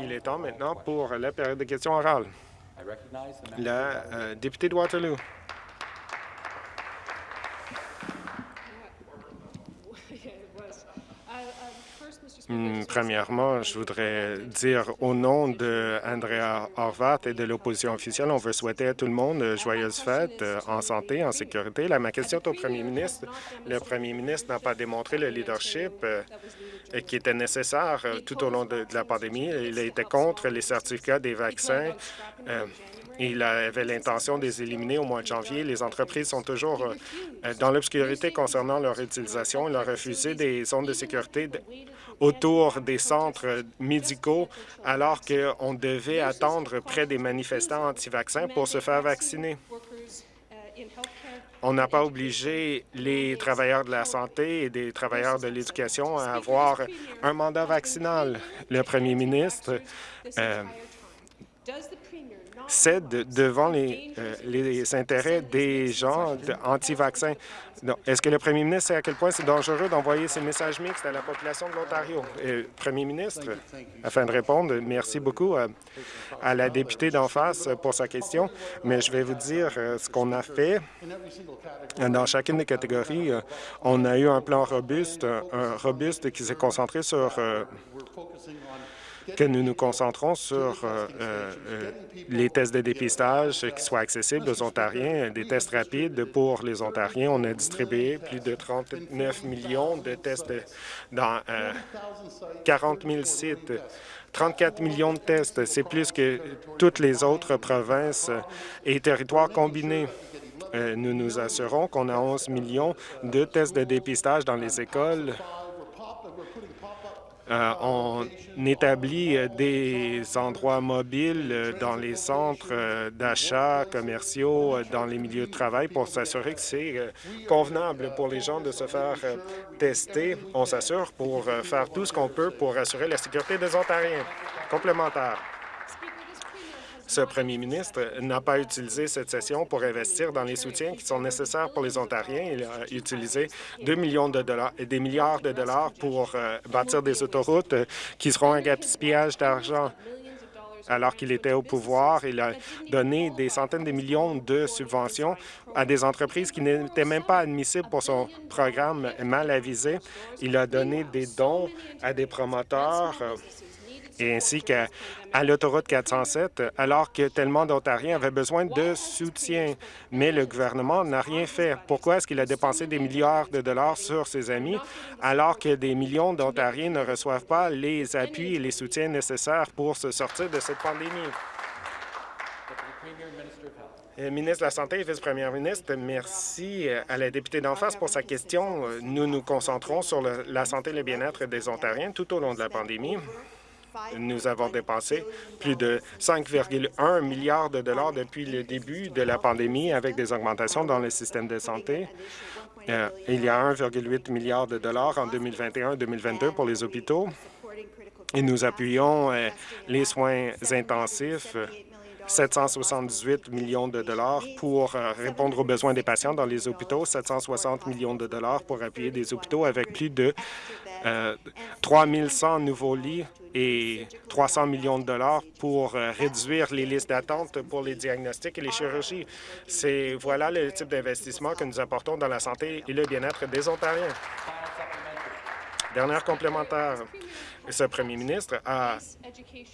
Il est temps maintenant pour la période de questions orales. La euh, députée de Waterloo. Hmm, premièrement, je voudrais dire au nom de Andrea Horvat et de l'opposition officielle, on veut souhaiter à tout le monde de joyeuses fêtes euh, en santé, en sécurité. Là, ma question est au premier ministre. Le premier ministre n'a pas démontré le leadership euh, qui était nécessaire euh, tout au long de, la pandémie. Il été contre les certificats des vaccins. Il avait l'intention de les éliminer au mois de janvier. Les entreprises sont toujours dans l'obscurité concernant leur utilisation. Il a refusé des zones de sécurité autour des centres médicaux alors qu'on devait attendre près des manifestants anti-vaccins pour se faire vacciner. On n'a pas obligé les travailleurs de la santé et des travailleurs de l'éducation à avoir un mandat vaccinal. Le premier ministre euh, cède devant les, euh, les intérêts des gens anti-vaccins. Est-ce que le premier ministre sait à quel point c'est dangereux d'envoyer ces messages mixtes à la population de l'Ontario? Premier ministre, afin de répondre, merci beaucoup à, à la députée d'en face pour sa question, mais je vais vous dire euh, ce qu'on a fait. Dans chacune des catégories, euh, on a eu un plan robuste, robuste qui s'est concentré sur que nous nous concentrons sur euh, euh, les tests de dépistage qui soient accessibles aux Ontariens, des tests rapides pour les Ontariens. On a distribué plus de 39 millions de tests dans 40 euh, 000 sites. 34 millions de tests, c'est plus que toutes les autres provinces et territoires combinés. Nous nous assurons qu'on a 11 millions de tests de dépistage dans les écoles euh, on établit euh, des endroits mobiles euh, dans les centres d'achat commerciaux, dans les milieux de travail pour s'assurer que c'est convenable pour les gens de se faire tester. On s'assure pour faire tout ce qu'on peut pour assurer la sécurité des Ontariens. Complémentaire ce premier ministre n'a pas utilisé cette session pour investir dans les soutiens qui sont nécessaires pour les Ontariens. Il a utilisé 2 millions de dollars des milliards de dollars pour euh, bâtir des autoroutes qui seront un gaspillage d'argent alors qu'il était au pouvoir. Il a donné des centaines de millions de subventions à des entreprises qui n'étaient même pas admissibles pour son programme mal avisé. Il a donné des dons à des promoteurs euh, et ainsi qu'à l'autoroute 407, alors que tellement d'Ontariens avaient besoin de soutien. Mais le gouvernement n'a rien fait. Pourquoi est-ce qu'il a dépensé des milliards de dollars sur ses amis, alors que des millions d'Ontariens ne reçoivent pas les appuis et les soutiens nécessaires pour se sortir de cette pandémie? Euh, ministre de la Santé et vice-première ministre, merci euh, à la députée d'en face pour sa question. Nous nous concentrons sur la santé et le bien-être des Ontariens tout au long de la pandémie. Nous avons dépensé plus de 5,1 milliards de dollars depuis le début de la pandémie avec des augmentations dans le système de santé. Euh, il y a 1,8 milliard de dollars en 2021-2022 pour les hôpitaux et nous appuyons euh, les soins intensifs 778 millions de dollars pour euh, répondre aux besoins des patients dans les hôpitaux, 760 millions de dollars pour appuyer des hôpitaux avec plus de 3 100 nouveaux lits et 300 millions de dollars pour euh, réduire les listes d'attente pour les diagnostics et les chirurgies. C'est Voilà le type d'investissement que nous apportons dans la santé et le bien-être des Ontariens. Dernière complémentaire. Ce premier ministre a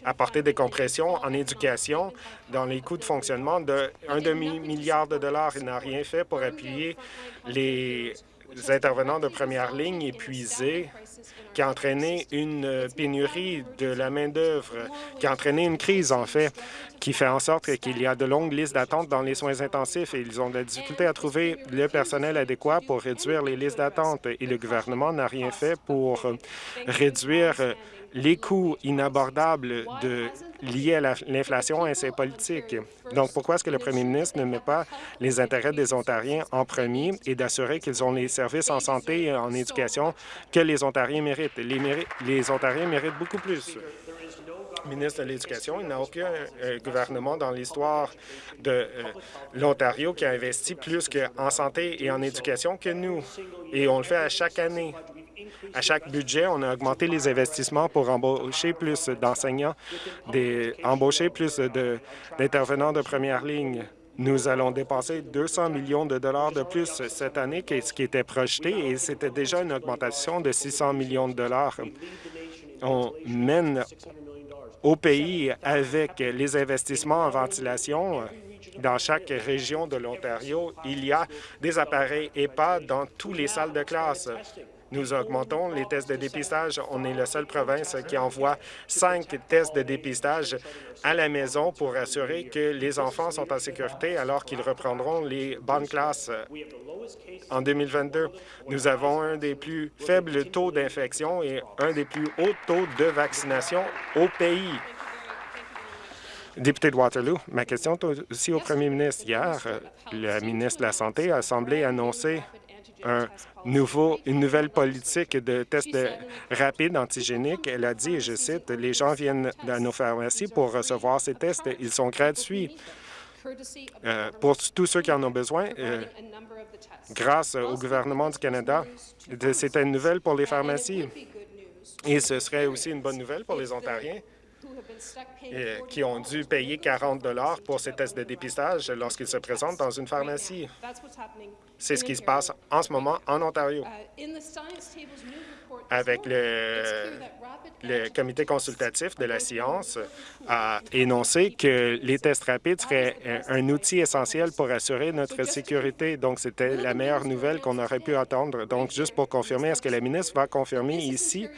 apporté des compressions en éducation dans les coûts de fonctionnement de demi-milliard de dollars. Il n'a rien fait pour appuyer les intervenants de première ligne épuisés qui a entraîné une pénurie de la main-d'œuvre, qui a entraîné une crise, en fait, qui fait en sorte qu'il y a de longues listes d'attente dans les soins intensifs et ils ont de la difficulté à trouver le personnel adéquat pour réduire les listes d'attente. Et le gouvernement n'a rien fait pour réduire les coûts inabordables de, liés à l'inflation et ses politiques. Donc, pourquoi est-ce que le premier ministre ne met pas les intérêts des Ontariens en premier et d'assurer qu'ils ont les services en santé et en éducation que les Ontariens méritent? Les Ontariens méritent beaucoup plus ministre de l'Éducation. Il n'y a aucun euh, gouvernement dans l'histoire de euh, l'Ontario qui a investi plus en santé et en éducation que nous. Et on le fait à chaque année. À chaque budget, on a augmenté les investissements pour embaucher plus d'enseignants, embaucher plus d'intervenants de, première ligne. Nous allons dépenser 200 millions de dollars de plus cette année que ce qui était projeté et c'était déjà une augmentation de 600 millions de dollars. On mène au pays avec les investissements en ventilation dans chaque région de l'Ontario, il y a des appareils EPA dans toutes les salles de classe. Nous augmentons les tests de dépistage. On est la seule province qui envoie cinq tests de dépistage à la maison pour assurer que les enfants sont en sécurité alors qu'ils reprendront les bonnes classes en 2022. Nous avons un des plus faibles taux d'infection et un des plus hauts taux de vaccination au pays. Député de Waterloo, ma question est aussi au premier ministre. Hier, le ministre de la Santé a semblé annoncer une nouvelle politique de tests rapides antigéniques. Elle a dit, et je cite, « Les gens viennent à nos pharmacies pour recevoir ces tests. Ils sont gratuits euh, pour tous ceux qui en ont besoin. Euh, grâce au gouvernement du Canada, c'est une nouvelle pour les pharmacies. Et ce serait aussi une bonne nouvelle pour les Ontariens qui ont dû payer 40 pour ces tests de dépistage lorsqu'ils se présentent dans une pharmacie. C'est ce qui se passe en ce moment en Ontario. Avec le, le comité consultatif de la science a énoncé que les tests rapides seraient un outil essentiel pour assurer notre sécurité. Donc, c'était la meilleure nouvelle qu'on aurait pu attendre. Donc, juste pour confirmer, est-ce que la ministre va confirmer ici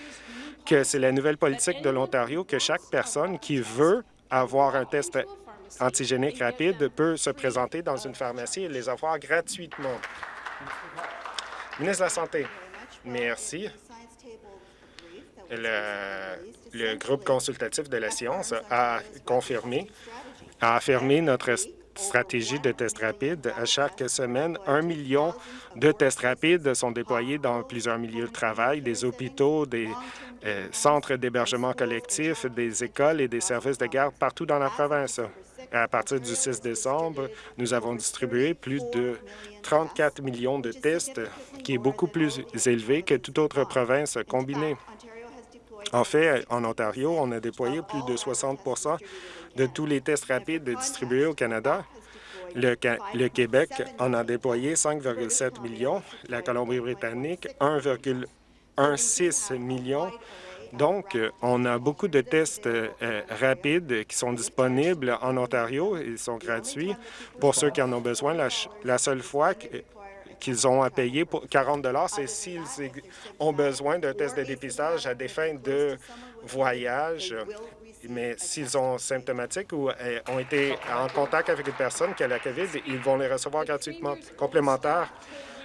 que c'est la nouvelle politique de l'Ontario que chaque personne qui veut avoir un test antigénique rapide peut se présenter dans une pharmacie et les avoir gratuitement. Ministre de la Santé, merci. Le, groupe consultatif de la science a confirmé, a affirmé notre stratégie de tests rapides. À chaque semaine, un million de tests rapides sont déployés dans plusieurs milieux de travail, des hôpitaux, des euh, centres d'hébergement collectif, des écoles et des services de garde partout dans la province. À partir du 6 décembre, nous avons distribué plus de 34 millions de tests, qui est beaucoup plus élevé que toute autre province combinée. En fait, en Ontario, on a déployé plus de 60 de tous les tests rapides distribués au Canada. Le, Québec en a déployé 5,7 millions, la Colombie-Britannique 1,16 millions. Donc, on a beaucoup de tests euh, rapides qui sont disponibles en Ontario. Ils sont gratuits pour ceux qui en ont besoin. La, seule fois qu'ils ont à payer pour 40 c'est s'ils ont besoin d'un test de dépistage à des fins de voyage mais s'ils sont symptomatiques ou euh, ont été en contact avec une personne qui a la COVID, ils vont les recevoir gratuitement. Complémentaire,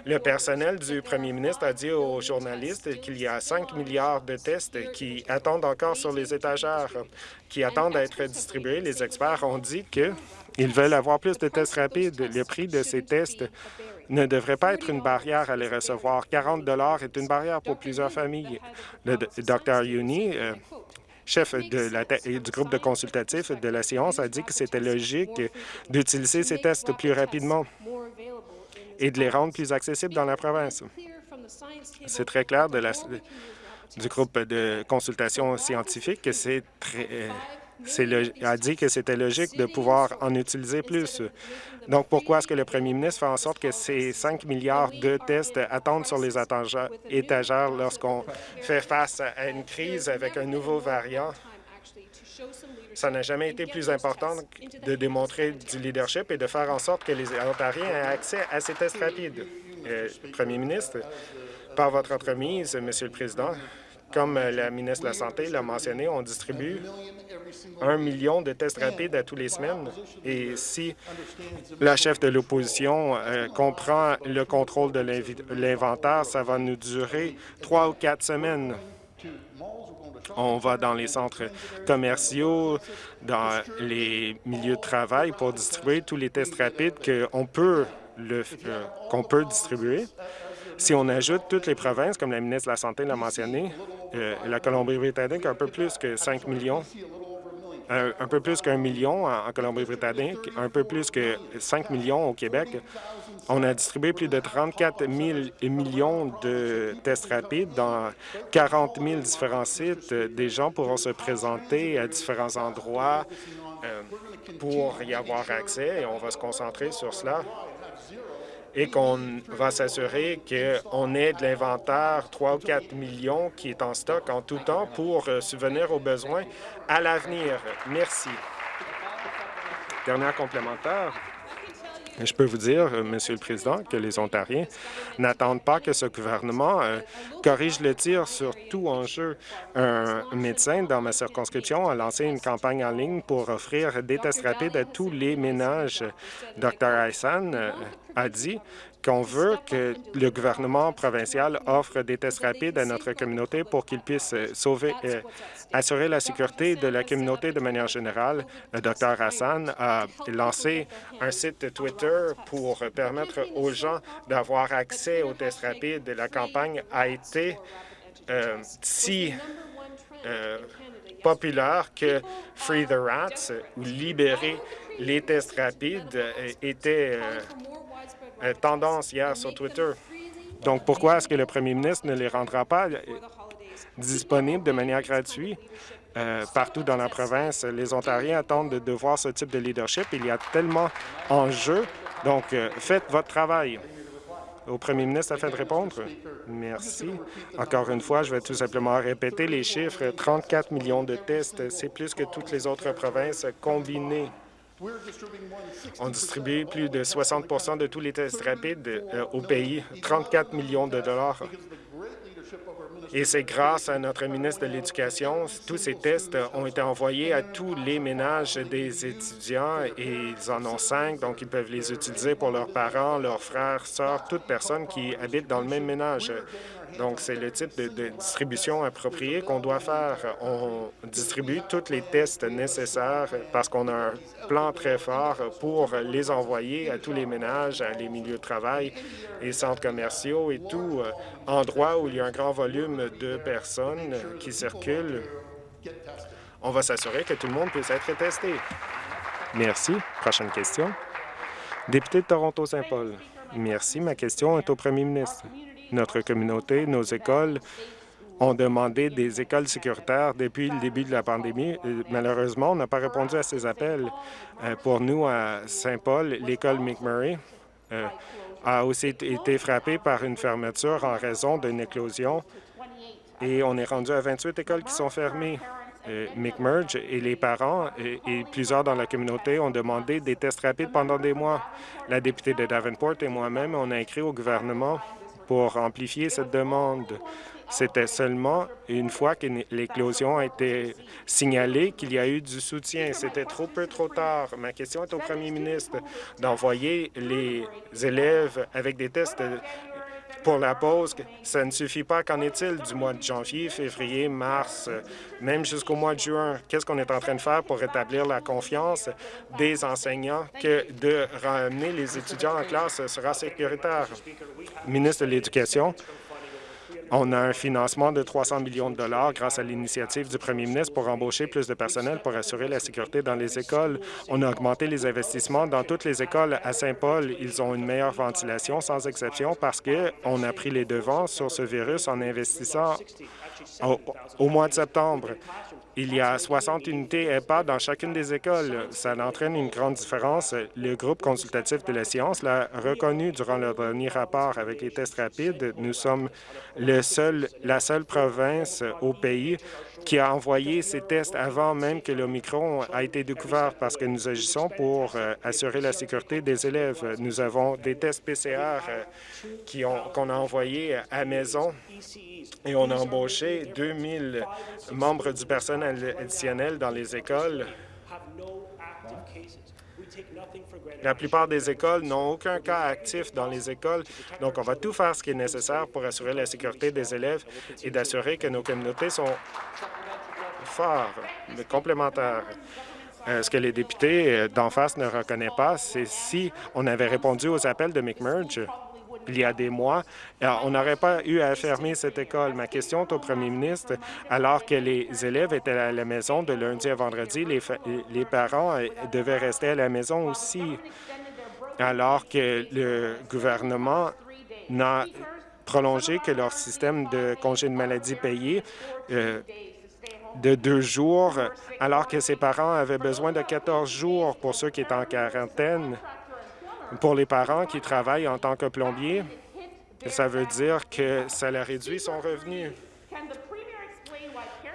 le personnel du premier ministre a dit aux journalistes qu'il y a 5 milliards de tests qui attendent encore sur les étagères, qui attendent à être distribués. Les experts ont dit qu'ils veulent avoir plus de tests rapides. Le prix de ces tests ne devrait pas être une barrière à les recevoir. 40 est une barrière pour plusieurs familles. Le Dr. Yuni, euh, chef du groupe de consultatif de la science, a dit que c'était logique d'utiliser ces tests plus rapidement et de les rendre plus accessibles dans la province. C'est très clair du groupe de consultation scientifique que c'est très a dit que c'était logique de pouvoir en utiliser plus. Donc, pourquoi est-ce que le premier ministre fait en sorte que ces 5 milliards de tests attendent sur les étagères lorsqu'on fait face à une crise avec un nouveau variant? Ça n'a jamais été plus important de démontrer du leadership et de faire en sorte que les Ontariens aient accès à ces tests rapides. Euh, premier ministre, par votre entremise, Monsieur le Président, comme la ministre de la Santé l'a mentionné, on distribue un million de tests rapides à tous les semaines. Et si la chef de l'opposition euh, comprend le contrôle de l'inventaire, ça va nous durer trois ou quatre semaines. On va dans les centres commerciaux, dans les milieux de travail pour distribuer tous les tests rapides qu'on peut, euh, qu'on peut distribuer. Si on ajoute toutes les provinces, comme la ministre de la Santé l'a mentionné, euh, la Colombie-Britannique un peu plus que 5 millions un peu plus qu'un million en Colombie-Britannique, un peu plus que 5 millions au Québec. On a distribué plus de 34 000 millions de tests rapides dans 40 000 différents sites. Des gens pourront se présenter à différents endroits euh, pour y avoir accès et on va se concentrer sur cela et qu'on va s'assurer qu'on ait de l'inventaire 3 ou 4 millions qui est en stock en tout temps pour euh, subvenir aux besoins à l'avenir. Merci. Dernière complémentaire. Je peux vous dire, euh, Monsieur le Président, que les Ontariens n'attendent pas que ce gouvernement euh, corrige le tir sur tout enjeu. Un médecin dans ma circonscription a lancé une campagne en ligne pour offrir des tests rapides à tous les ménages. Dr Hassan euh, a dit qu'on veut que le gouvernement provincial offre des tests rapides à notre communauté pour qu'ils puissent sauver, assurer la sécurité de la communauté de manière générale. Le Dr Hassan a lancé un site Twitter pour permettre aux gens d'avoir accès aux tests rapides. La campagne a été euh, si euh, populaire que Free the Rats ou Libérer les tests rapides euh, était tendance hier sur Twitter. Donc, pourquoi est-ce que le premier ministre ne les rendra pas disponible de manière gratuite? Euh, partout dans la province. Les Ontariens attendent de, voir ce type de leadership. Il y a tellement en jeu. Donc, euh, faites votre travail. Au premier ministre afin de répondre. Merci. Encore une fois, je vais tout simplement répéter les chiffres. 34 millions de tests, c'est plus que toutes les autres provinces combinées. On distribue plus de 60% de tous les tests rapides euh, au pays, 34 millions de dollars. Et c'est grâce à notre ministre de l'Éducation, tous ces tests ont été envoyés à tous les ménages des étudiants et ils en ont cinq, donc ils peuvent les utiliser pour leurs parents, leurs frères, sœurs, toute personne qui habite dans le même ménage. Donc, c'est le type de, distribution appropriée qu'on doit faire. On distribue tous les tests nécessaires parce qu'on a un plan très fort pour les envoyer à tous les ménages, à les milieux de travail et centres commerciaux et tout euh, endroit où il y a un grand volume de personnes qui circulent. On va s'assurer que tout le monde puisse être testé. Merci. Prochaine question. Député de Toronto-Saint-Paul. Merci. Ma question est au premier ministre. Notre communauté, nos écoles ont demandé des écoles sécuritaires depuis le début de la pandémie. Malheureusement, on n'a pas répondu à ces appels. Euh, pour nous, à Saint-Paul, l'école McMurray euh, a aussi été frappée par une fermeture en raison d'une éclosion et on est rendu à 28 écoles qui sont fermées. Euh, McMurge et les parents et, et, plusieurs dans la communauté ont demandé des tests rapides pendant des mois. La députée de Davenport et moi-même, on a écrit au gouvernement pour amplifier cette demande. C'était seulement une fois que l'éclosion a été signalée qu'il y a eu du soutien. C'était trop peu trop tard. Ma question est au premier ministre d'envoyer les élèves avec des tests pour la pause, ça ne suffit pas. Qu'en est-il du mois de janvier, février, mars, même jusqu'au mois de juin? Qu'est-ce qu'on est en train de faire pour rétablir la confiance des enseignants que de ramener les étudiants en classe? Sera sécuritaire? Ministre de l'Éducation, on a un financement de 300 millions de dollars grâce à l'initiative du premier ministre pour embaucher plus de personnel pour assurer la sécurité dans les écoles. On a augmenté les investissements dans toutes les écoles à Saint-Paul. Ils ont une meilleure ventilation, sans exception, parce qu'on a pris les devants sur ce virus en investissant au mois de septembre. Il y a 60 unités EHPAD dans chacune des écoles. Ça entraîne une grande différence. Le groupe consultatif de la science l'a reconnu durant leur dernier rapport avec les tests rapides. Nous sommes le la seule province au pays qui a envoyé ces tests avant même que l'Omicron a été découvert parce que nous agissons pour euh, assurer la sécurité des élèves. Nous avons des tests PCR euh, qu'on a envoyés à maison et on a embauché 2000 membres du personnel additionnel dans les écoles. La plupart des écoles n'ont aucun cas actif dans les écoles, donc on va tout faire ce qui est nécessaire pour assurer la sécurité des élèves et d'assurer que nos communautés sont forts, complémentaires. Euh, ce que les députés euh, d'en face ne reconnaissent pas, c'est si on avait répondu aux appels de McMurge, il y a des mois, on n'aurait pas eu à fermer cette école. Ma question est au premier ministre. Alors que les élèves étaient à la maison de lundi à vendredi, les, parents devaient rester à la maison aussi, alors que le gouvernement n'a prolongé que leur système de congé de maladie payé euh, de deux jours, alors que ses parents avaient besoin de 14 jours pour ceux qui étaient en quarantaine. Pour les parents qui travaillent en tant que plombier, ça veut dire que ça leur réduit son revenu.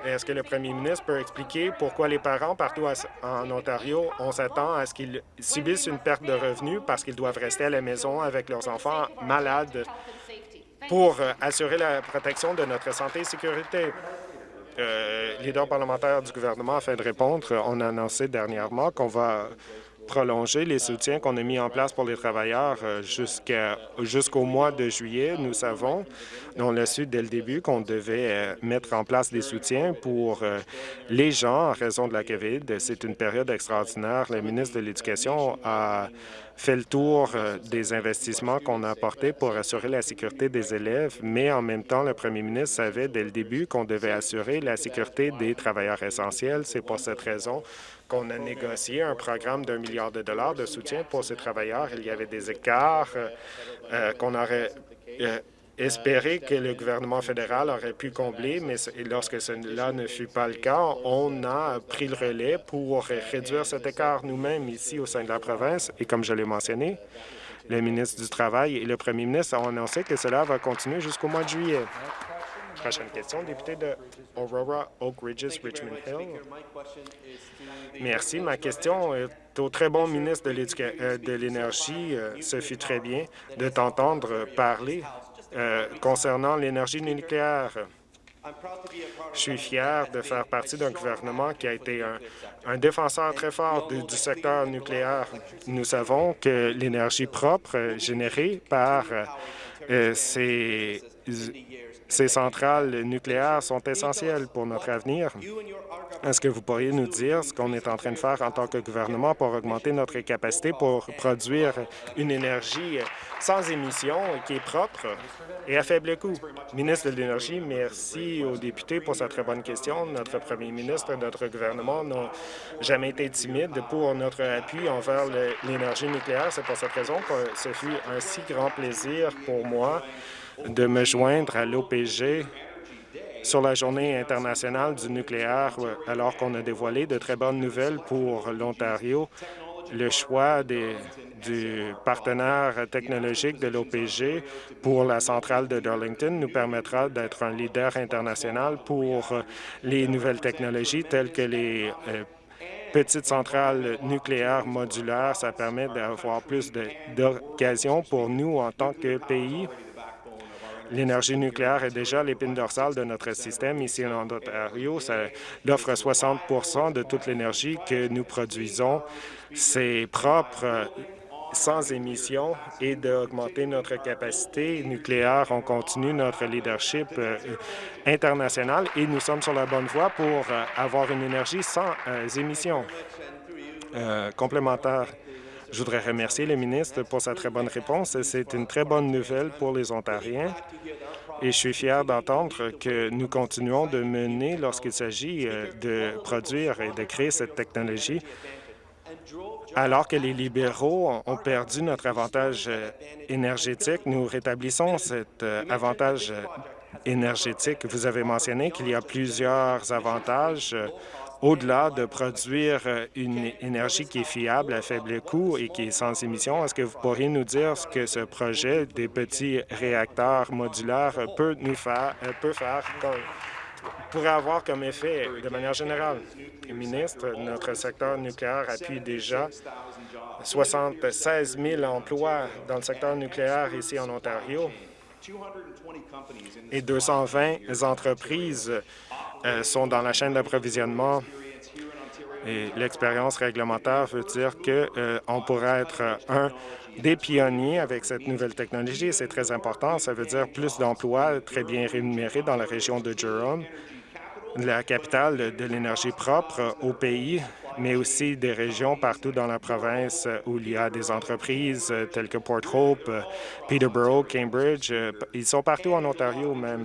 Est-ce que le premier ministre peut expliquer pourquoi les parents partout en Ontario, on s'attend à ce qu'ils subissent une perte de revenus parce qu'ils doivent rester à la maison avec leurs enfants malades pour euh, assurer la protection de notre santé et sécurité? Euh, leader parlementaire du gouvernement, afin de répondre, on a annoncé dernièrement qu'on va prolonger les soutiens qu'on a mis en place pour les travailleurs euh, jusqu'au mois de juillet. Nous savons, on l'a su dès le début, qu'on devait euh, mettre en place des soutiens pour euh, les gens en raison de la COVID. C'est une période extraordinaire. Le ministre de l'Éducation a fait le tour des investissements qu'on a apportés pour assurer la sécurité des élèves, mais en même temps, le premier ministre savait dès le début qu'on devait assurer la sécurité des travailleurs essentiels. C'est pour cette raison qu'on a négocié un programme d'un milliard de dollars de soutien pour ces travailleurs. Il y avait des écarts euh, euh, qu'on aurait euh, espéré que le gouvernement fédéral aurait pu combler, mais lorsque cela ne fut pas le cas, on a pris le relais pour réduire cet écart nous-mêmes ici au sein de la province. Et comme je l'ai mentionné, le ministre du Travail et le premier ministre ont annoncé que cela va continuer jusqu'au mois de juillet. Prochaine question, député de Aurora, Oak Ridges, Richmond Hill. Merci. Ma question est au très bon ministre de euh, l'Énergie. Euh, ce fut très bien de t'entendre parler euh, concernant l'énergie nucléaire. Je suis fier de faire partie d'un gouvernement qui a été un, défenseur très fort du, du, secteur nucléaire. Nous savons que l'énergie propre générée par ces ces centrales nucléaires sont essentielles pour notre avenir. Est-ce que vous pourriez nous dire ce qu'on est en train de faire en tant que gouvernement pour augmenter notre capacité pour produire une énergie sans émissions qui est propre et à faible coût? Ministre de l'Énergie, merci aux députés pour cette très bonne question. Notre premier ministre et notre gouvernement n'ont jamais été timides pour notre appui envers l'énergie nucléaire. C'est pour cette raison que ce fut un si grand plaisir pour moi de me joindre à l'OPG sur la Journée internationale du nucléaire, alors qu'on a dévoilé de très bonnes nouvelles pour l'Ontario. Le choix du partenaire technologique de l'OPG pour la centrale de Darlington nous permettra d'être un leader international pour les nouvelles technologies telles que les euh, petites centrales nucléaires modulaires. Ça permet d'avoir plus d'occasions pour nous en tant que pays L'énergie nucléaire est déjà l'épine dorsale de notre système ici en Ontario. Ça offre 60% de toute l'énergie que nous produisons. C'est propre sans émissions et d'augmenter notre capacité nucléaire. On continue notre leadership euh, international et nous sommes sur la bonne voie pour euh, avoir une énergie sans euh, émissions complémentaires. Je voudrais remercier le ministre pour sa très bonne réponse. C'est une très bonne nouvelle pour les Ontariens et je suis fier d'entendre que nous continuons de mener lorsqu'il s'agit euh, de produire et de créer cette technologie alors que les libéraux ont perdu notre avantage euh, énergétique, nous rétablissons cet euh, avantage énergétique. Vous avez mentionné qu'il y a plusieurs avantages au-delà de produire euh, une énergie qui est fiable, à faible coût et qui est sans émission, est-ce que vous pourriez nous dire ce que ce projet des petits réacteurs modulaires peut nous faire, euh, peut faire pourrait avoir comme effet de manière générale? ministre, notre secteur nucléaire appuie déjà 76 000 emplois dans le secteur nucléaire ici en Ontario et 220 entreprises euh, sont dans la chaîne d'approvisionnement. Et l'expérience réglementaire veut dire qu'on euh, pourrait être un des pionniers avec cette nouvelle technologie. C'est très important. Ça veut dire plus d'emplois très bien rémunérés dans la région de Durham, la capitale de l'énergie propre au pays. mais aussi des régions partout dans la province où il y a des entreprises telles que Port Hope, Peterborough, Cambridge. Ils sont partout en Ontario même.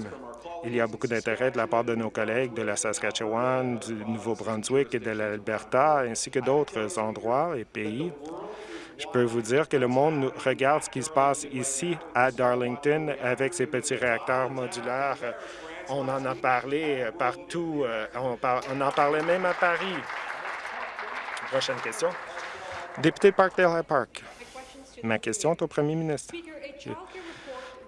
Il y a beaucoup d'intérêt de la part de nos collègues de la Saskatchewan, du Nouveau-Brunswick et de l'Alberta, ainsi que d'autres endroits et pays. Je peux vous dire que le monde regarde ce qui se passe ici à Darlington avec ces petits réacteurs modulaires. On en a parlé partout. Euh, on, en parlait même à Paris. Prochaine question. Député Parkdale Park. Ma question est au premier ministre.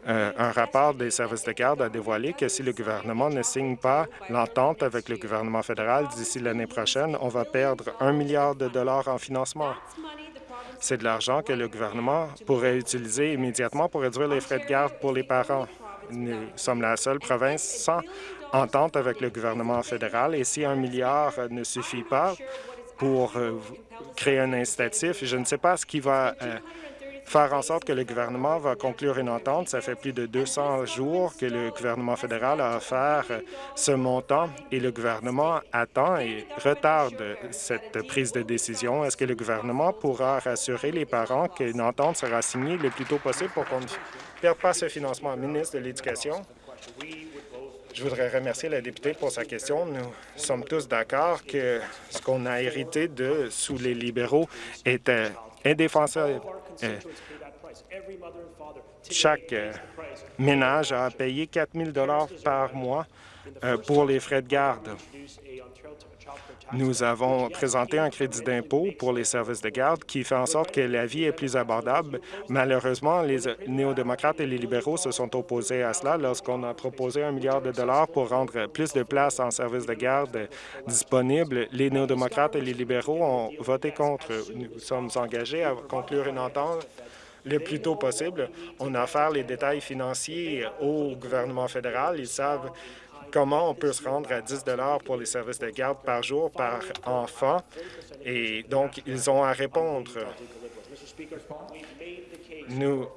Euh, un rapport des services de garde a dévoilé que si le gouvernement ne signe pas l'entente avec le gouvernement fédéral d'ici l'année prochaine, on va perdre un milliard de dollars en financement. C'est de l'argent que le gouvernement pourrait utiliser immédiatement pour réduire les frais de garde pour les parents. Nous sommes la seule province sans entente avec le gouvernement fédéral et si un milliard ne suffit pas pour euh, créer un incitatif, je ne sais pas ce qui va euh, faire en sorte que le gouvernement va conclure une entente. Ça fait plus de 200 jours que le gouvernement fédéral a offert ce montant et le gouvernement attend et retarde cette prise de décision. Est-ce que le gouvernement pourra rassurer les parents qu'une entente sera signée le plus tôt possible pour qu'on ne perde pas ce financement? Ministre de l'Éducation. Je voudrais remercier la députée pour sa question. Nous sommes tous d'accord que ce qu'on a hérité de sous les libéraux était indéfensable. Euh, chaque euh, ménage a payé 4 000 par mois euh, pour les frais de garde. Nous avons présenté un crédit d'impôt pour les services de garde qui fait en sorte que la vie est plus abordable. Malheureusement, les néo-démocrates et les libéraux se sont opposés à cela lorsqu'on a proposé un milliard de dollars pour rendre plus de places en services de garde disponibles. Les néo-démocrates et les libéraux ont voté contre. Nous sommes engagés à conclure une entente le plus tôt possible. On a offert les détails financiers au gouvernement fédéral. Ils savent comment on peut se rendre à 10 pour les services de garde par jour par enfant. Et donc, ils ont à répondre. Nous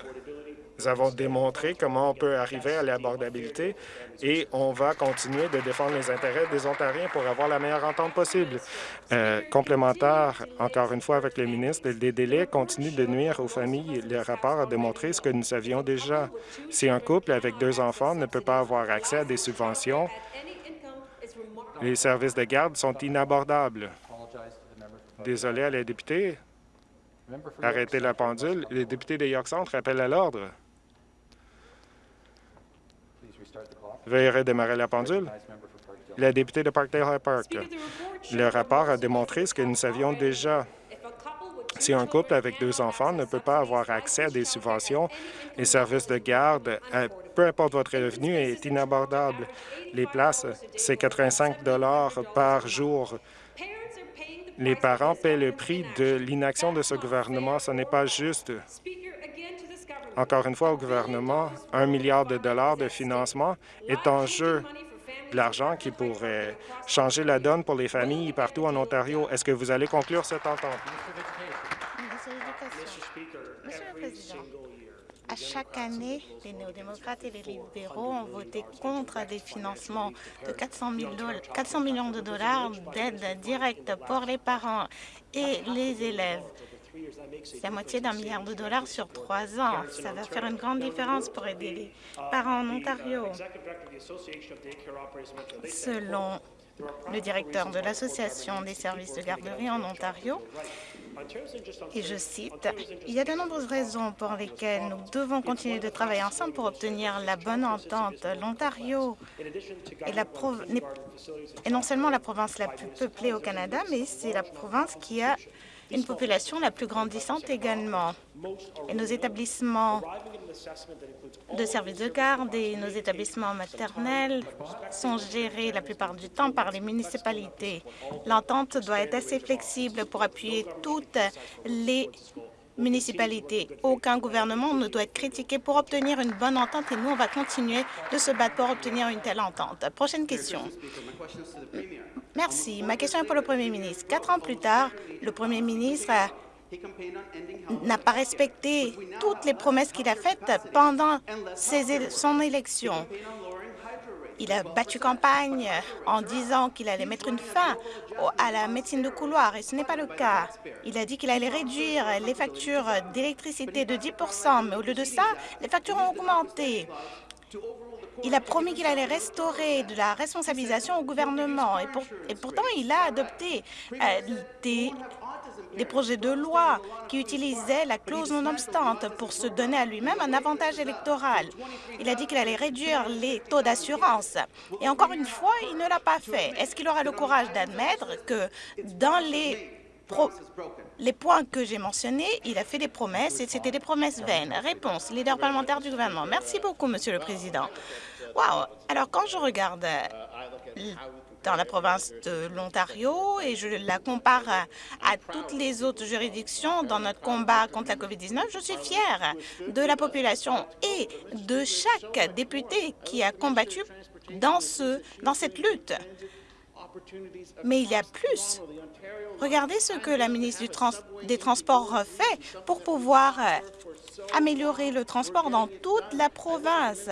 avons démontré comment on peut arriver à l'abordabilité et on va continuer de défendre les intérêts des Ontariens pour avoir la meilleure entente possible. Euh, complémentaire, encore une fois, avec le ministre, les délais continuent de nuire aux familles. Le rapport a démontré ce que nous savions déjà. Si un couple avec deux enfants ne peut pas avoir accès à des subventions, les services de garde sont inabordables. Désolé à la députée. Arrêtez la pendule. Les députés de York Centre appellent à l'ordre. Veuillez redémarrer la pendule. La députée de Parkdale Park. Le rapport a démontré ce que nous savions déjà. Si un couple avec deux enfants ne peut pas avoir accès à des subventions, les services de garde, euh, peu importe votre revenu, est inabordable. Les places, c'est 85 par jour. Les parents paient le prix de l'inaction de ce gouvernement. Ce n'est pas juste. Encore une fois, au gouvernement, un milliard de dollars de financement est en jeu de l'argent qui pourrait changer la donne pour les familles partout en Ontario. Est-ce que vous allez conclure cette entente? Monsieur le Président, à chaque année, les néo-démocrates et les libéraux ont voté contre des financements de 400, 400 millions de dollars d'aide directe pour les parents et les élèves. La moitié d'un milliard de dollars sur trois ans. Ça va faire une grande différence pour aider les parents en Ontario. Selon le directeur de l'Association des services de garderie en Ontario, et je cite, « Il y a de nombreuses raisons pour lesquelles nous devons continuer de travailler ensemble pour obtenir la bonne entente. L'Ontario est non seulement la province la plus peuplée au Canada, mais c'est la province qui a une population la plus grandissante également. Et nos établissements de services de garde et nos établissements maternels sont gérés la plupart du temps par les municipalités. L'entente doit être assez flexible pour appuyer toutes les municipalités. Aucun gouvernement ne doit être critiqué pour obtenir une bonne entente et nous, on va continuer de se battre pour obtenir une telle entente. Prochaine question. Merci. Ma question est pour le Premier ministre. Quatre ans plus tard, le Premier ministre n'a pas respecté toutes les promesses qu'il a faites pendant son élection. Il a battu campagne en disant qu'il allait mettre une fin à la médecine de couloir, et ce n'est pas le cas. Il a dit qu'il allait réduire les factures d'électricité de 10% mais au lieu de ça, les factures ont augmenté. Il a promis qu'il allait restaurer de la responsabilisation au gouvernement, et, et pourtant il a adopté euh, des des projets de loi qui utilisaient la clause non-obstante pour se donner à lui-même un avantage électoral. Il a dit qu'il allait réduire les taux d'assurance. Et encore une fois, il ne l'a pas fait. Est-ce qu'il aura le courage d'admettre que dans les points que j'ai mentionnés, il a fait des promesses et c'était des promesses vaines? Réponse, leader parlementaire du gouvernement. Merci beaucoup, Monsieur le Président. Wow! Alors, quand je regarde dans la province de l'Ontario et je la compare à, toutes les autres juridictions dans notre combat contre la COVID-19, je suis fière de la population et de chaque député qui a combattu dans, ce, dans cette lutte. Mais il y a plus. Regardez ce que la ministre des Transports fait pour pouvoir améliorer le transport dans toute la province.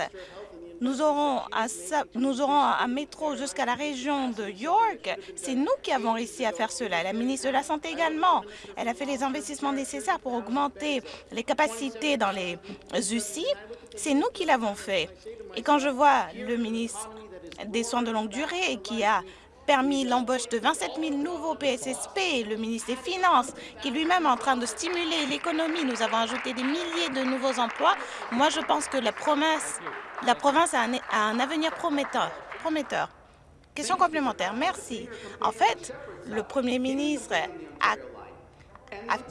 Nous aurons un, métro jusqu'à la région de York. C'est nous qui avons réussi à faire cela. La ministre de la Santé également. Elle a fait les investissements nécessaires pour augmenter les capacités dans les UCI. C'est nous qui l'avons fait. Et quand je vois le ministre des Soins de longue durée qui a permis l'embauche de 27 000 nouveaux PSSP, le ministre des Finances, qui lui-même est en train de stimuler l'économie. Nous avons ajouté des milliers de nouveaux emplois. Moi, je pense que la promesse la province a un, avenir prometteur. prometteur. Question complémentaire. Merci. En fait, le premier ministre a,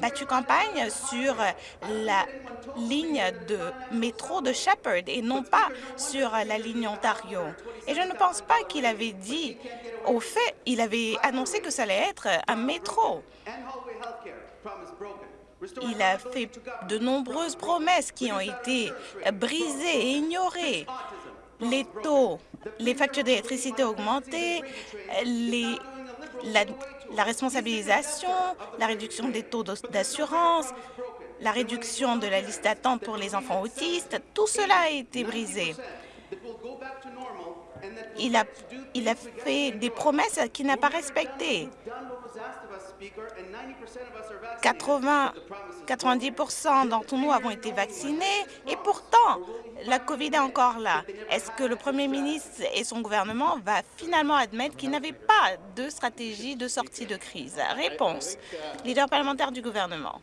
battu campagne sur la ligne de métro de Shepherd et non pas sur la ligne Ontario. Et je ne pense pas qu'il avait dit, au fait, il avait annoncé que ça allait être un métro. Il a fait de nombreuses promesses qui ont été brisées et ignorées. Les taux, les factures d'électricité augmentées, la, la responsabilisation, la réduction des taux d'assurance, la réduction de la liste d'attente pour les enfants autistes, tout cela a été brisé. Il a, il a fait des promesses qu'il n'a pas respectées. 80, 90% d'entre nous avons été vaccinés et pourtant, la COVID est encore là. Est-ce que le Premier ministre et son gouvernement va finalement admettre qu'il n'avait pas de stratégie de sortie de crise? Réponse. Leader parlementaire du gouvernement.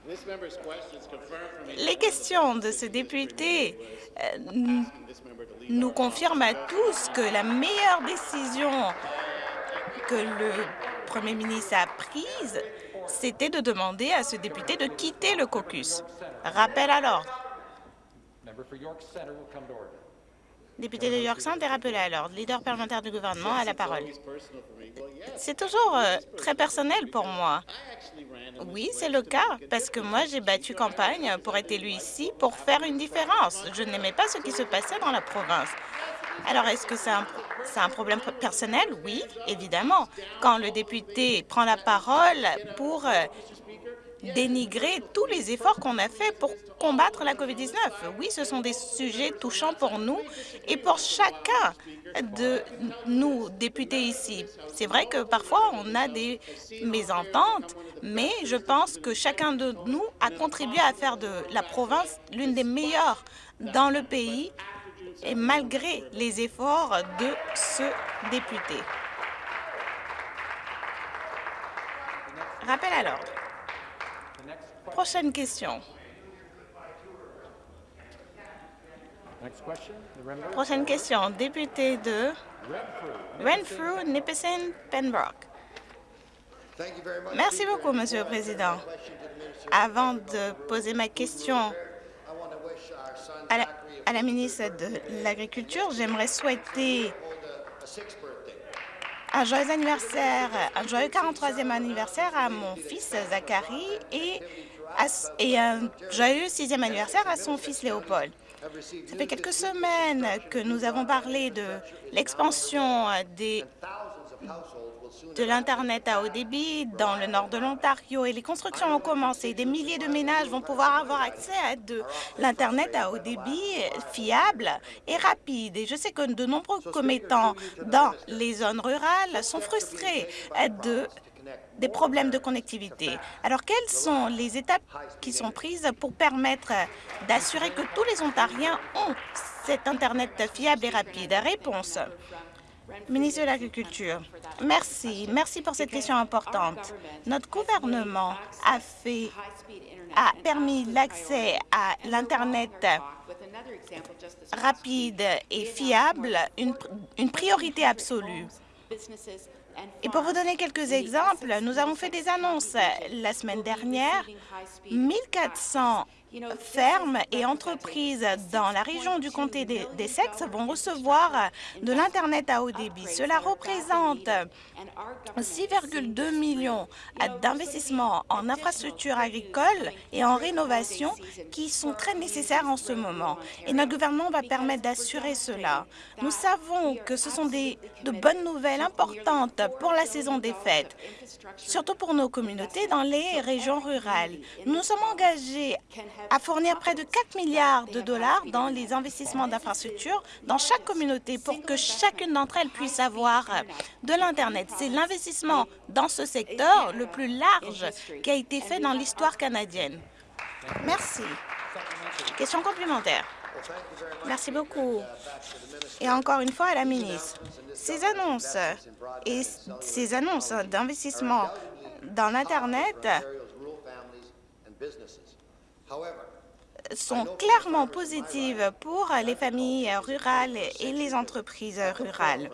Les questions de ce député euh, nous confirment à tous que la meilleure décision que le Premier ministre a prise, c'était de demander à ce député de quitter le caucus. Rappel à l'ordre. Député de York Centre est rappelé à l'ordre. Leader parlementaire du gouvernement a la parole. C'est toujours euh, très personnel pour moi. Oui, c'est le cas, parce que moi, j'ai battu campagne pour être élu ici pour faire une différence. Je n'aimais pas ce qui se passait dans la province. Alors, est-ce que c'est un, problème personnel? Oui, évidemment. Quand le député prend la parole pour euh, dénigrer tous les efforts qu'on a faits pour combattre la COVID-19. Oui, ce sont des sujets touchants pour nous et pour chacun de nous, députés ici. C'est vrai que parfois, on a des mésententes, mais je pense que chacun de nous a contribué à faire de la province l'une des meilleures dans le pays et malgré les efforts de ce député. Rappel à l'ordre. Prochaine question. Prochaine question. Député de Renfrew, Nipissing, Pembroke. Merci beaucoup, Monsieur le Président. Avant de poser ma question à la, à la ministre de l'Agriculture, j'aimerais souhaiter un joyeux anniversaire, un joyeux 43e anniversaire à mon fils Zachary et, et un joyeux 6e anniversaire à son fils Léopold. Ça fait quelques semaines que nous avons parlé de l'expansion des de l'Internet à haut débit dans le nord de l'Ontario et les constructions ont commencé. Des milliers de ménages vont pouvoir avoir accès à de l'Internet à haut débit fiable et rapide. Et je sais que de nombreux commettants dans les zones rurales sont frustrés de des problèmes de connectivité. Alors, quelles sont les étapes qui sont prises pour permettre d'assurer que tous les Ontariens ont cet Internet fiable et rapide? Réponse. Ministre de l'Agriculture, merci. Merci pour cette question importante. Notre gouvernement a, fait, a permis l'accès à l'Internet rapide et fiable, une, une priorité absolue. Et pour vous donner quelques exemples, nous avons fait des annonces la semaine dernière. 1400 fermes et entreprises dans la région du comté des Sexes vont recevoir de l'Internet à haut débit. Cela représente 6,2 millions d'investissements en infrastructures agricoles et en rénovation qui sont très nécessaires en ce moment. Et notre gouvernement va permettre d'assurer cela. Nous savons que ce sont des, de bonnes nouvelles importantes pour la saison des fêtes, surtout pour nos communautés dans les régions rurales. Nous sommes engagés à fournir près de 4 milliards de dollars dans les investissements d'infrastructures dans chaque communauté pour que chacune d'entre elles puisse avoir de l'Internet. C'est l'investissement dans ce secteur le plus large qui a été fait dans l'histoire canadienne. Merci. Question complémentaire. Merci beaucoup. Et encore une fois à la ministre, ces annonces et ces annonces d'investissement dans l'Internet sont clairement positives pour les familles rurales et les entreprises rurales.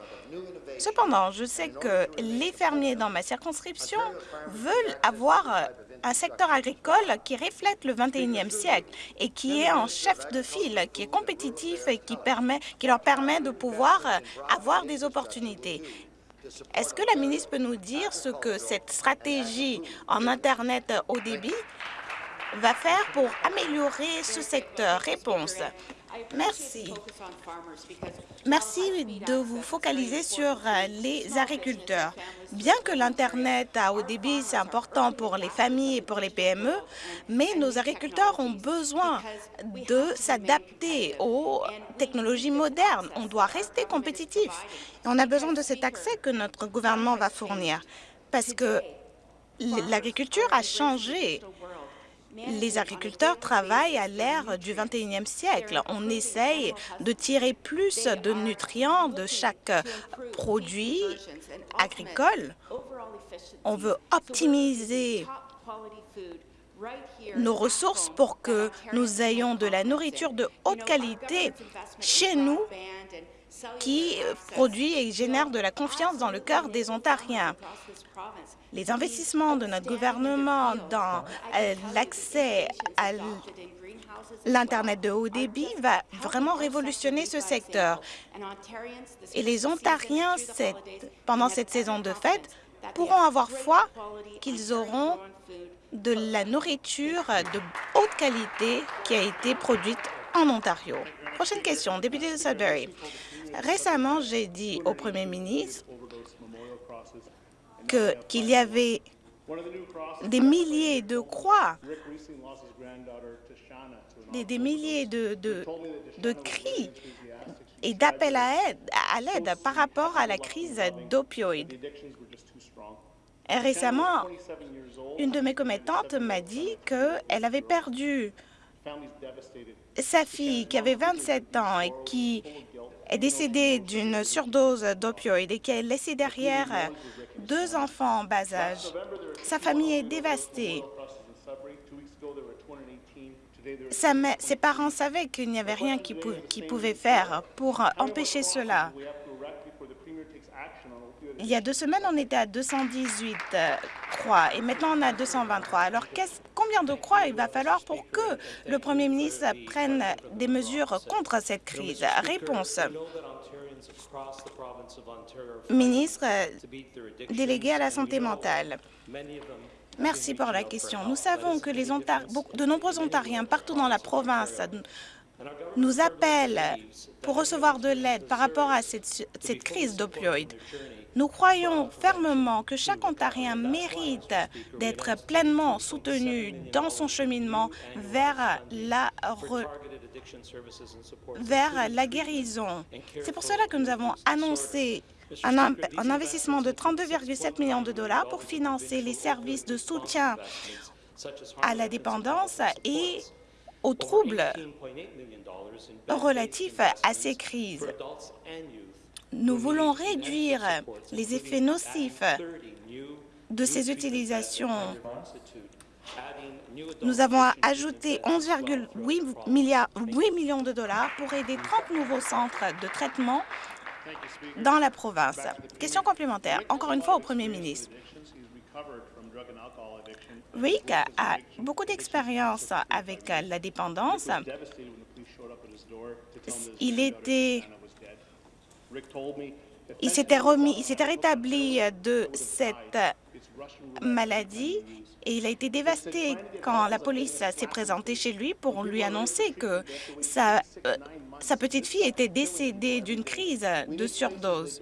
Cependant, je sais que les fermiers dans ma circonscription veulent avoir un secteur agricole qui reflète le 21e siècle et qui est en chef de file, qui est compétitif et qui, permet, qui leur permet de pouvoir avoir des opportunités. Est-ce que la ministre peut nous dire ce que cette stratégie en Internet haut débit va faire pour améliorer ce secteur Réponse. Merci. Merci de vous focaliser sur euh, les agriculteurs. Bien que l'Internet à haut débit, c'est important pour les familles et pour les PME, mais nos agriculteurs ont besoin de s'adapter aux technologies modernes. On doit rester compétitif. on a besoin de cet accès que notre gouvernement va fournir, parce que l'agriculture a changé les agriculteurs travaillent à l'ère du 21e siècle. On essaye de tirer plus de nutriments de chaque produit agricole. On veut optimiser nos ressources pour que nous ayons de la nourriture de haute qualité chez nous qui produit et génère de la confiance dans le cœur des Ontariens. Les investissements de notre gouvernement dans euh, l'accès à l'Internet de haut débit va vraiment révolutionner ce secteur. Et les Ontariens, pendant cette saison de fête, pourront avoir foi qu'ils auront de la nourriture de haute qualité qui a été produite en Ontario. Prochaine question, député de Sudbury. Récemment, j'ai dit au Premier ministre qu'il y avait des milliers de croix, des, milliers de, de, cris et d'appels à l'aide par rapport à la crise d'opioïdes. Récemment, une de mes commettantes m'a dit qu'elle avait perdu sa fille qui avait 27 ans et qui est décédée d'une surdose d'opioïdes et qui a laissé derrière deux enfants en bas âge. Sa famille est dévastée. ses parents savaient qu'il n'y avait rien qu'ils pouvaient faire pour empêcher cela. Il y a deux semaines, on était à 218 euh, croix et maintenant on a 223. Alors combien de croix il va falloir pour que le Premier ministre prenne des mesures contre cette crise? Réponse. Ministre euh, délégué à la santé mentale, merci pour la question. Nous savons que de nombreux Ontariens partout dans la province nous appelle pour recevoir de l'aide par rapport à cette crise d'opioïdes. Nous croyons fermement que chaque Ontarien mérite d'être pleinement soutenu dans son cheminement vers la, vers la guérison. C'est pour cela que nous avons annoncé un, un investissement de 32,7 millions de dollars pour financer les services de soutien à la dépendance et aux troubles relatifs à ces crises. Nous voulons réduire les effets nocifs de ces utilisations. Nous avons ajouté 11,8 millions de dollars pour aider 30 nouveaux centres de traitement dans la province. Question complémentaire, encore une fois au Premier ministre. Rick a beaucoup d'expérience avec la dépendance. Il était il s'était remis, il s'était rétabli de cette maladie et il a été dévasté quand la police s'est présentée chez lui pour lui annoncer que sa, euh, sa petite fille était décédée d'une crise de surdose.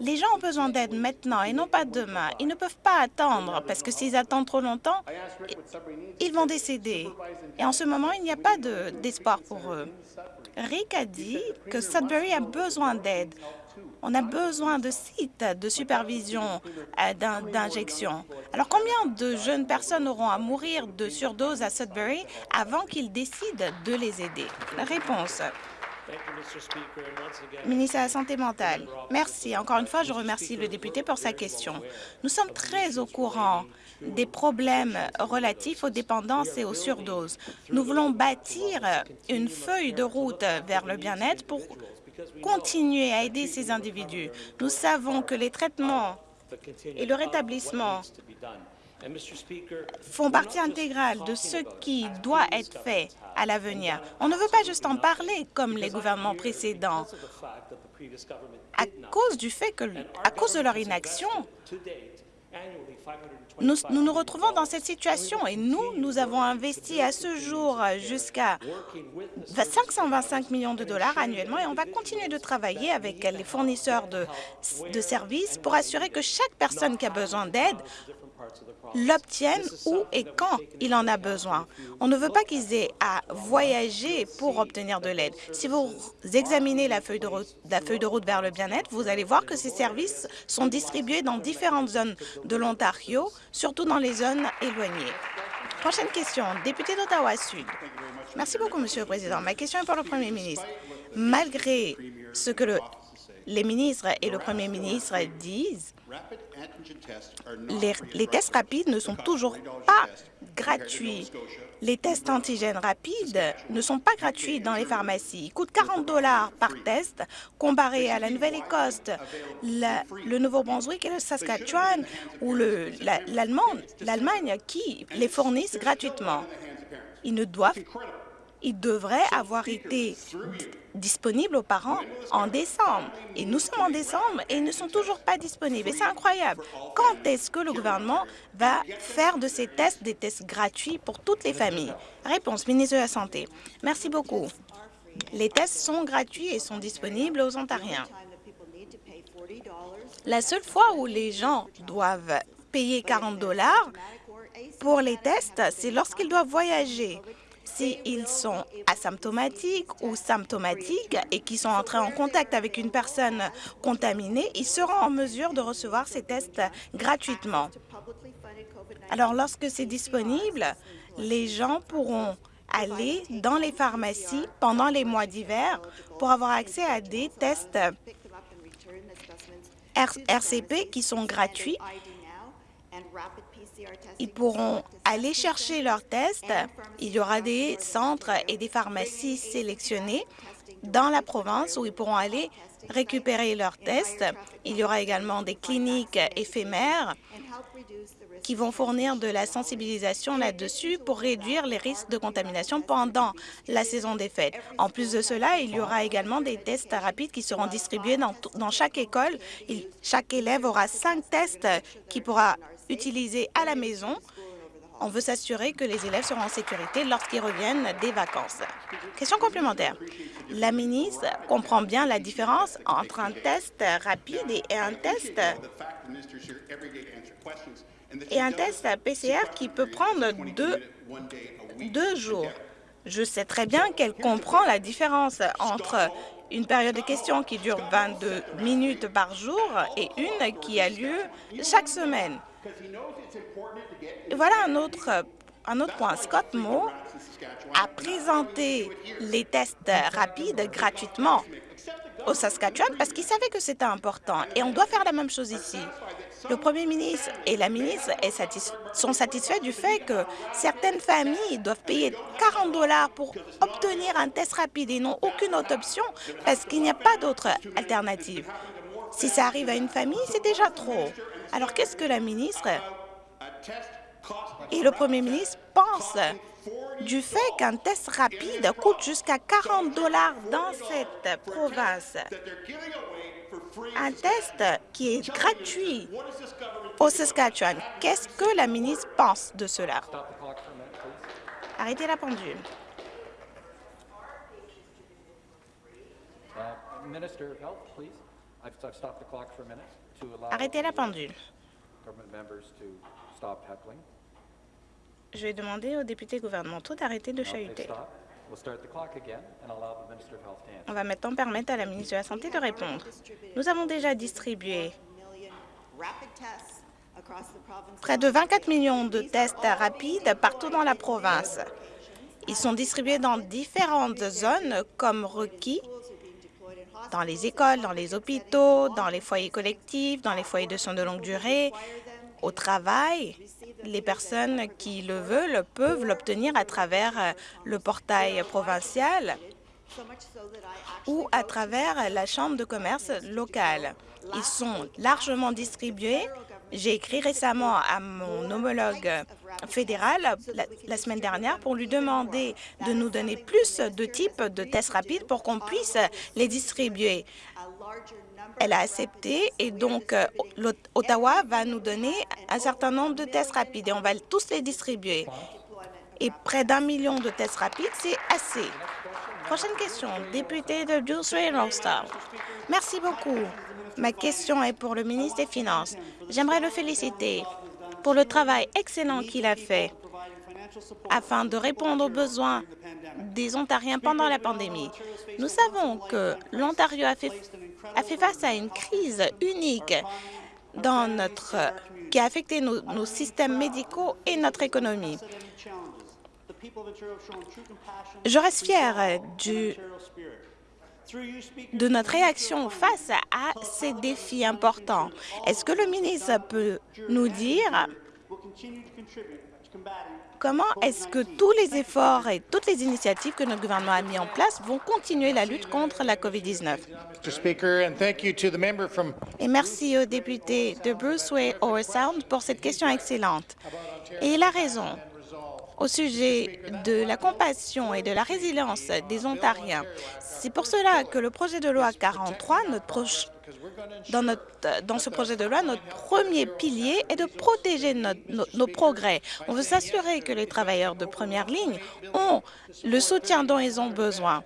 Les gens ont besoin d'aide maintenant et non pas demain. Ils ne peuvent pas attendre parce que s'ils attendent trop longtemps, ils vont décéder. Et en ce moment, il n'y a pas d'espoir pour eux. Rick a dit que Sudbury a besoin d'aide. On a besoin de sites de supervision euh, d'injection. Alors, combien de jeunes personnes auront à mourir de surdose à Sudbury avant qu'ils décident de les aider? Réponse. Ministre de la Santé mentale. Merci. Encore une fois, je remercie le député pour sa question. Nous sommes très au courant des problèmes relatifs aux dépendances et aux surdoses. Nous voulons bâtir une feuille de route vers le bien-être pour continuer à aider ces individus. Nous savons que les traitements et le rétablissement font partie intégrale de ce qui doit être fait à l'avenir. On ne veut pas juste en parler comme les gouvernements précédents. À cause du fait que, à cause de leur inaction, nous, nous, retrouvons dans cette situation et nous, nous avons investi à ce jour jusqu'à 525 millions de dollars annuellement et on va continuer de travailler avec les fournisseurs de services pour assurer que chaque personne qui a besoin d'aide l'obtiennent où et quand il en a besoin. On ne veut pas qu'ils aient à voyager pour obtenir de l'aide. Si vous examinez la feuille, de route, la feuille de route vers le bien-être, vous allez voir que ces services sont distribués dans différentes zones de l'Ontario, surtout dans les zones éloignées. Prochaine question, député d'Ottawa-Sud. Merci beaucoup, Monsieur le Président. Ma question est pour le Premier ministre. Malgré ce que le, les ministres et le Premier ministre disent, les, les, tests rapides ne sont toujours pas gratuits. Les tests antigènes rapides ne sont pas gratuits dans les pharmacies. Ils coûtent 40 dollars par test comparé à la Nouvelle-Écosse, le Nouveau-Brunswick et le Saskatchewan ou l'Allemagne qui les fournissent gratuitement. Ils ne doivent ils devraient avoir été disponibles aux parents en décembre. Et nous sommes en décembre et ils ne sont toujours pas disponibles. Et c'est incroyable. Quand est-ce que le gouvernement va faire de ces tests des tests gratuits pour toutes les familles? Réponse, ministre de la Santé. Merci beaucoup. Les tests sont gratuits et sont disponibles aux Ontariens. La seule fois où les gens doivent payer 40 dollars pour les tests, c'est lorsqu'ils doivent voyager s'ils sont asymptomatiques ou symptomatiques et qui sont entrés en contact avec une personne contaminée, ils seront en mesure de recevoir ces tests gratuitement. Alors, lorsque c'est disponible, les gens pourront aller dans les pharmacies pendant les mois d'hiver pour avoir accès à des tests RCP qui sont gratuits ils pourront aller chercher leurs tests. Il y aura des centres et des pharmacies sélectionnés dans la province où ils pourront aller récupérer leurs tests. Il y aura également des cliniques éphémères qui vont fournir de la sensibilisation là-dessus pour réduire les risques de contamination pendant la saison des fêtes. En plus de cela, il y aura également des tests rapides qui seront distribués dans, chaque école. chaque élève aura cinq tests qui pourra utilisés à la maison On veut s'assurer que les élèves seront en sécurité lorsqu'ils reviennent des vacances. Question complémentaire. La ministre comprend bien la différence entre un test rapide et un test et un test PCR qui peut prendre deux, deux jours. Je sais très bien qu'elle comprend la différence entre une période de questions qui dure 22 minutes par jour et une qui a lieu chaque semaine. Voilà un autre, un autre point. Scott Moore a présenté les tests rapides gratuitement au Saskatchewan parce qu'il savait que c'était important. Et on doit faire la même chose ici. Le premier ministre et la ministre sont satisfaits du fait que certaines familles doivent payer 40 dollars pour obtenir un test rapide et n'ont aucune autre option parce qu'il n'y a pas d'autre alternative. Si ça arrive à une famille, c'est déjà trop. Alors qu'est-ce que la ministre et le premier ministre pensent du fait qu'un test rapide coûte jusqu'à 40 dollars dans cette province? Un test qui est gratuit au Saskatchewan. Qu'est-ce que la ministre pense de cela? Arrêtez la pendule. Arrêtez la pendule. Je vais demander aux députés gouvernementaux d'arrêter de chahuter. On va maintenant permettre à la ministre de la Santé de répondre. Nous avons déjà distribué près de 24 millions de tests rapides partout dans la province. Ils sont distribués dans différentes zones comme requis dans les écoles, dans les hôpitaux, dans les foyers collectifs, dans les foyers de soins de longue durée, au travail. Les personnes qui le veulent peuvent l'obtenir à travers euh, le portail provincial ou à travers la Chambre de commerce locale. Ils sont largement distribués. J'ai écrit récemment à mon homologue fédéral la, semaine dernière pour lui demander de nous donner plus de types de tests rapides pour qu'on puisse les distribuer elle a accepté et donc euh, Ottawa va nous donner un certain nombre de tests rapides et on va tous les distribuer. Et près d'un million de tests rapides, c'est assez. Prochaine question, député de Reynolds. Merci beaucoup. Ma question est pour le ministre des Finances. J'aimerais le féliciter pour le travail excellent qu'il a fait afin de répondre aux besoins des Ontariens pendant la pandémie. Nous savons que l'Ontario a fait face à une crise unique dans notre, qui a affecté nos, systèmes médicaux et notre économie. Je reste fier du, de notre réaction face à ces défis importants. Est-ce que le ministre peut nous dire Comment est-ce que tous les efforts et toutes les initiatives que notre gouvernement a mis en place vont continuer la lutte contre la COVID-19? Et merci au député de Bruce Way Sound pour cette question excellente. Et il a raison au sujet de la compassion et de la résilience des Ontariens. C'est pour cela que le projet de loi 43, notre dans, notre, dans ce projet de loi, notre premier pilier est de protéger nos, progrès. On veut s'assurer que les travailleurs de première ligne ont le soutien dont ils ont besoin.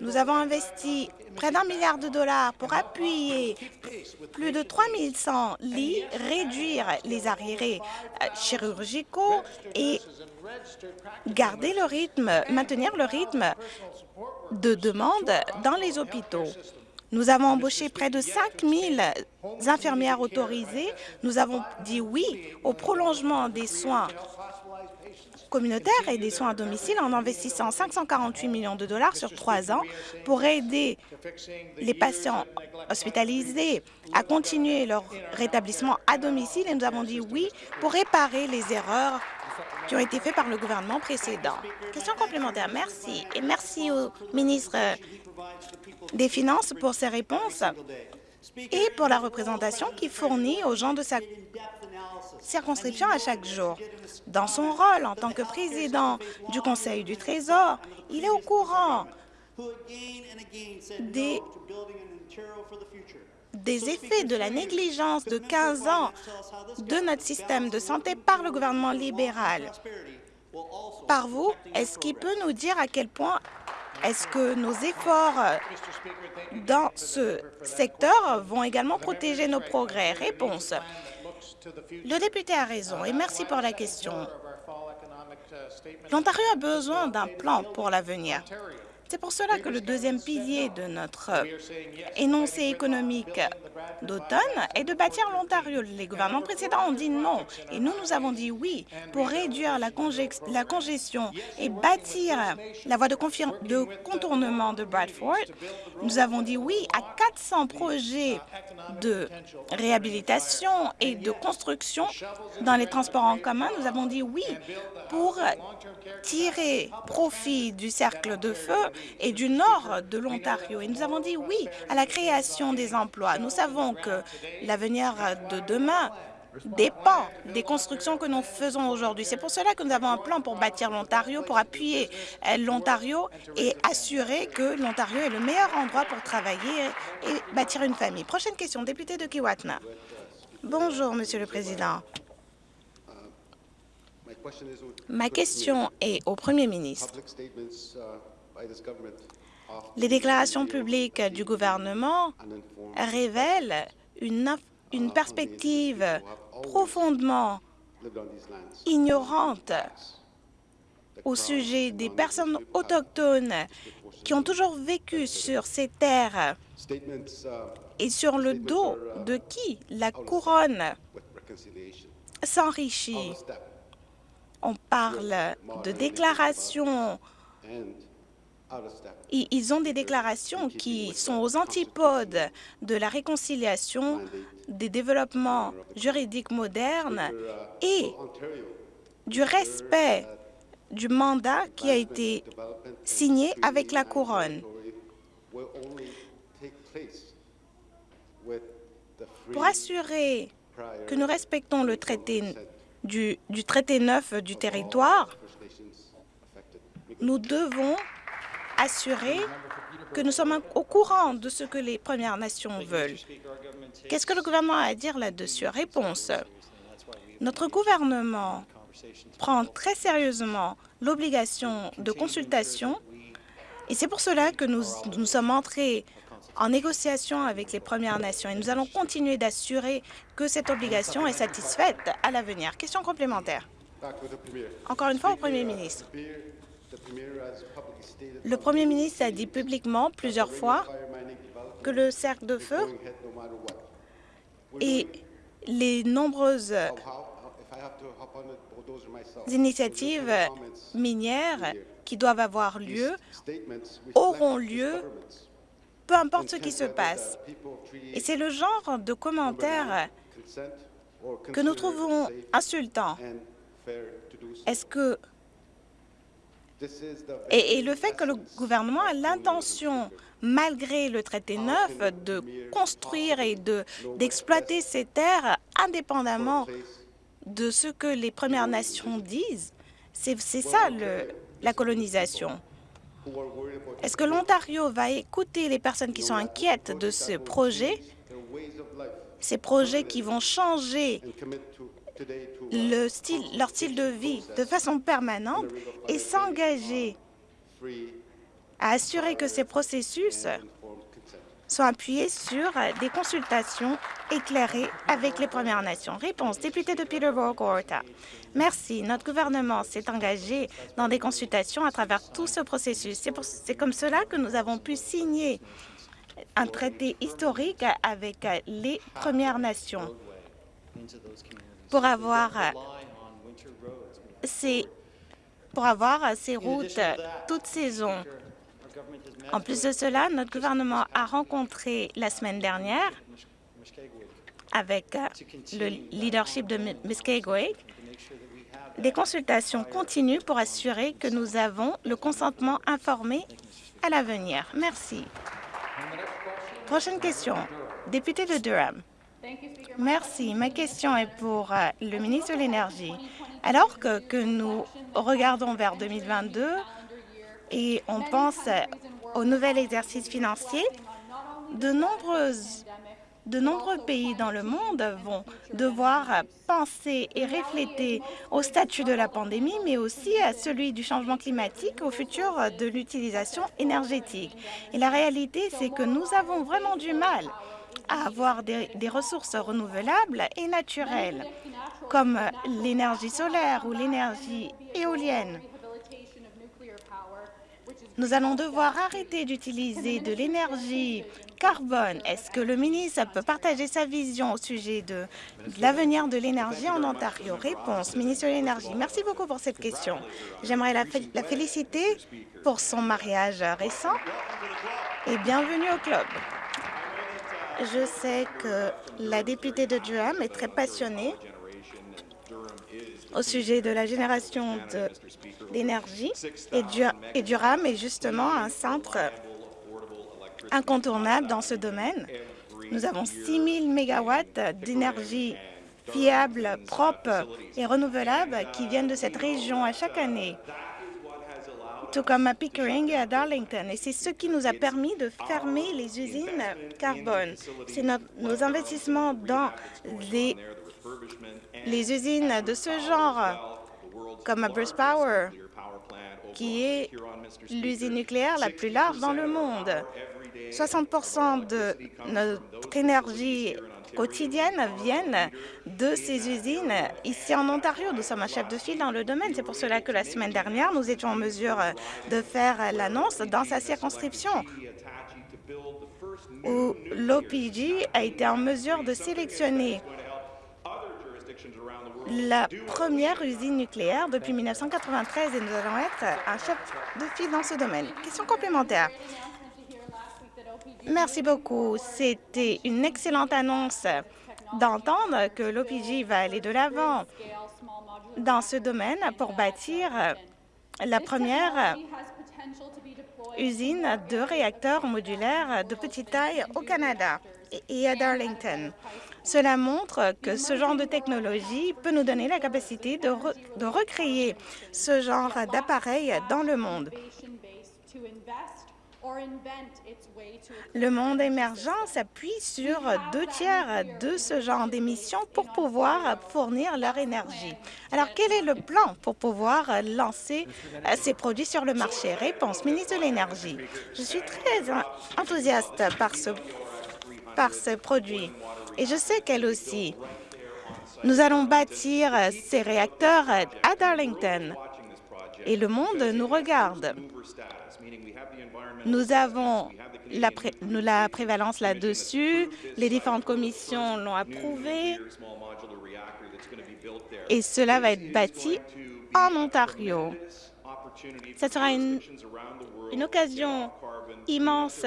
Nous avons investi près d'un milliard de dollars pour appuyer plus de 3100 lits, réduire les arriérés euh, chirurgicaux et garder le rythme, maintenir le rythme de demande dans les hôpitaux. Nous avons embauché près de 5 000 infirmières autorisées. Nous avons dit oui au prolongement des soins communautaires et des soins à domicile en investissant 548 millions de dollars sur trois ans pour aider les patients hospitalisés à continuer leur rétablissement à domicile. Et nous avons dit oui pour réparer les erreurs qui ont été faites par le gouvernement précédent. Question complémentaire. Merci. Et merci au ministre des Finances pour ses réponses et pour la représentation qu'il fournit aux gens de sa circonscription à chaque jour. Dans son rôle en tant que président du Conseil du Trésor, il est au courant des effets de la négligence de 15 ans de notre système de santé par le gouvernement libéral. Par vous, est-ce qu'il peut nous dire à quel point est-ce que nos efforts dans ce secteur vont également protéger nos progrès? Réponse. Le député a raison et merci pour la question. L'Ontario a besoin d'un plan pour l'avenir. C'est pour cela que le deuxième pilier de notre énoncé économique d'automne est de bâtir l'Ontario. Les gouvernements précédents ont dit non et nous, nous avons dit oui pour réduire la, congestion et bâtir la voie de contournement de Bradford. Nous avons dit oui à 400 projets de réhabilitation et de construction dans les transports en commun. Nous avons dit oui pour tirer profit du cercle de feu et du nord de l'Ontario. Et nous avons dit oui à la création des emplois. Nous savons que l'avenir de demain dépend des constructions que nous faisons aujourd'hui. C'est pour cela que nous avons un plan pour bâtir l'Ontario, pour appuyer l'Ontario et assurer que l'Ontario est le meilleur endroit pour travailler et bâtir une famille. Prochaine question, député de Kiwatna. Bonjour, Monsieur le Président. Ma question est au Premier ministre. Les déclarations publiques du gouvernement révèlent une, une perspective profondément ignorante au sujet des personnes autochtones qui ont toujours vécu sur ces terres et sur le dos de qui la couronne s'enrichit. On parle de déclarations ils ont des déclarations qui sont aux antipodes de la réconciliation, des développements juridiques modernes et du respect du mandat qui a été signé avec la Couronne. Pour assurer que nous respectons le traité du, traité neuf du territoire, nous devons assurer que nous sommes au courant de ce que les Premières Nations veulent. Qu'est-ce que le gouvernement a à dire là-dessus? Réponse. Notre gouvernement prend très sérieusement l'obligation de consultation et c'est pour cela que nous, sommes entrés en négociation avec les Premières Nations et nous allons continuer d'assurer que cette obligation est satisfaite à l'avenir. Question complémentaire. Encore une fois au Premier ministre. Le Premier ministre a dit publiquement plusieurs fois que le cercle de feu et les nombreuses initiatives minières qui doivent avoir lieu auront lieu, peu importe ce qui se passe. Et c'est le genre de commentaires que nous trouvons insultants. Est-ce que et, le fait que le gouvernement a l'intention, malgré le traité neuf, de construire et d'exploiter ces terres indépendamment de ce que les Premières Nations disent, c'est ça le, la colonisation. Est-ce que l'Ontario va écouter les personnes qui sont inquiètes de ce projet, ces projets qui vont changer leur style de vie de façon permanente et s'engager à assurer que ces processus soient appuyés sur des consultations éclairées avec les Premières Nations. Réponse, député de Peterborough, Gorta. Merci. Notre gouvernement s'est engagé dans des consultations à travers tout ce processus. C'est comme cela que nous avons pu signer un traité historique avec les Premières Nations pour avoir ces, pour avoir ces routes toute saison. En plus de cela, notre gouvernement a rencontré la semaine dernière avec le leadership de Muskegway des consultations continues pour assurer que nous avons le consentement informé à l'avenir. Merci. Prochaine question. Député de Durham. Merci. Ma question est pour euh, le ministre de l'Énergie. Alors que, nous regardons vers 2022 et on pense au nouvel exercice financier, de de nombreux pays dans le monde vont devoir penser et refléter au statut de la pandémie, mais aussi à celui du changement climatique, au futur de l'utilisation énergétique. Et la réalité, c'est que nous avons vraiment du mal à avoir des, ressources renouvelables et naturelles, comme l'énergie solaire ou l'énergie éolienne. Nous allons devoir arrêter d'utiliser de l'énergie carbone. Est-ce que le ministre peut partager sa vision au sujet de, l'avenir de l'énergie en Ontario? Réponse, ministre de l'Énergie. Merci beaucoup pour cette question. J'aimerais la féliciter pour son mariage récent et bienvenue au club. Je sais que la députée de Durham est très passionnée au sujet de la génération d'énergie et, Durham est justement un centre incontournable dans ce domaine. Nous avons 6 000 mégawatts d'énergie fiable, propre et renouvelable qui viennent de cette région à chaque année tout comme à Pickering et à Darlington. Et c'est ce qui nous a permis de fermer les usines carbone. C'est nos investissements dans les, usines de ce genre, comme à Bruce Power, qui est l'usine nucléaire la plus large dans le monde. 60% de notre énergie quotidiennes viennent de ces usines ici en Ontario. Nous sommes un chef de file dans le domaine. C'est pour cela que la semaine dernière, nous étions en mesure de faire l'annonce dans sa circonscription où l'OPG a été en mesure de sélectionner la première usine nucléaire depuis 1993 et nous allons être un chef de file dans ce domaine. Question complémentaire. Merci beaucoup. C'était une excellente annonce d'entendre que l'OPG va aller de l'avant dans ce domaine pour bâtir la première usine de réacteurs modulaires de petite taille au Canada et à Darlington. Cela montre que ce genre de technologie peut nous donner la capacité de, re de recréer ce genre d'appareils dans le monde. Le monde émergent s'appuie sur deux tiers de ce genre d'émissions pour pouvoir fournir leur énergie. Alors, quel est le plan pour pouvoir lancer ces produits sur le marché? Réponse, ministre de l'Énergie. Je suis très enthousiaste par ce, par ce produit et je sais qu'elle aussi. Nous allons bâtir ces réacteurs à Darlington et le monde nous regarde. Nous avons la, pré la prévalence là-dessus. Les différentes commissions l'ont approuvé. Et cela va être bâti en Ontario. Ce sera une, une occasion immense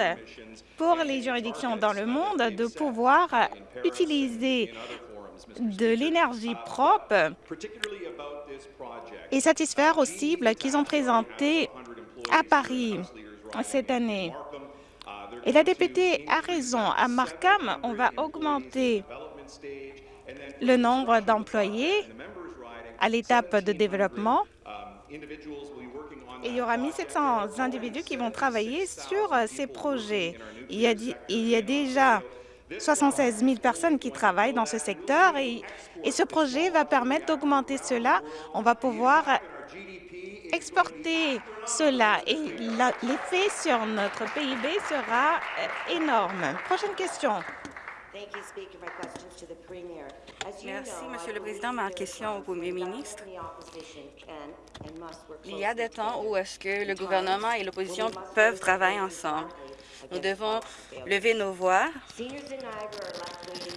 pour les juridictions dans le monde de pouvoir utiliser de l'énergie propre et satisfaire aux cibles qu'ils ont présentées à Paris cette année. Et la députée a raison. À Markham, on va augmenter le nombre d'employés à l'étape de développement. Et il y aura 1700 individus qui vont travailler sur ces projets. Il y a, déjà 76 000 personnes qui travaillent dans ce secteur et ce projet va permettre d'augmenter cela. On va pouvoir exporter cela et l'effet sur notre PIB sera euh, énorme. Prochaine question. Merci, Monsieur le Président. Ma question au Premier ministre. Il y a des temps où est-ce que le gouvernement et l'opposition peuvent travailler ensemble. Nous devons lever nos voix.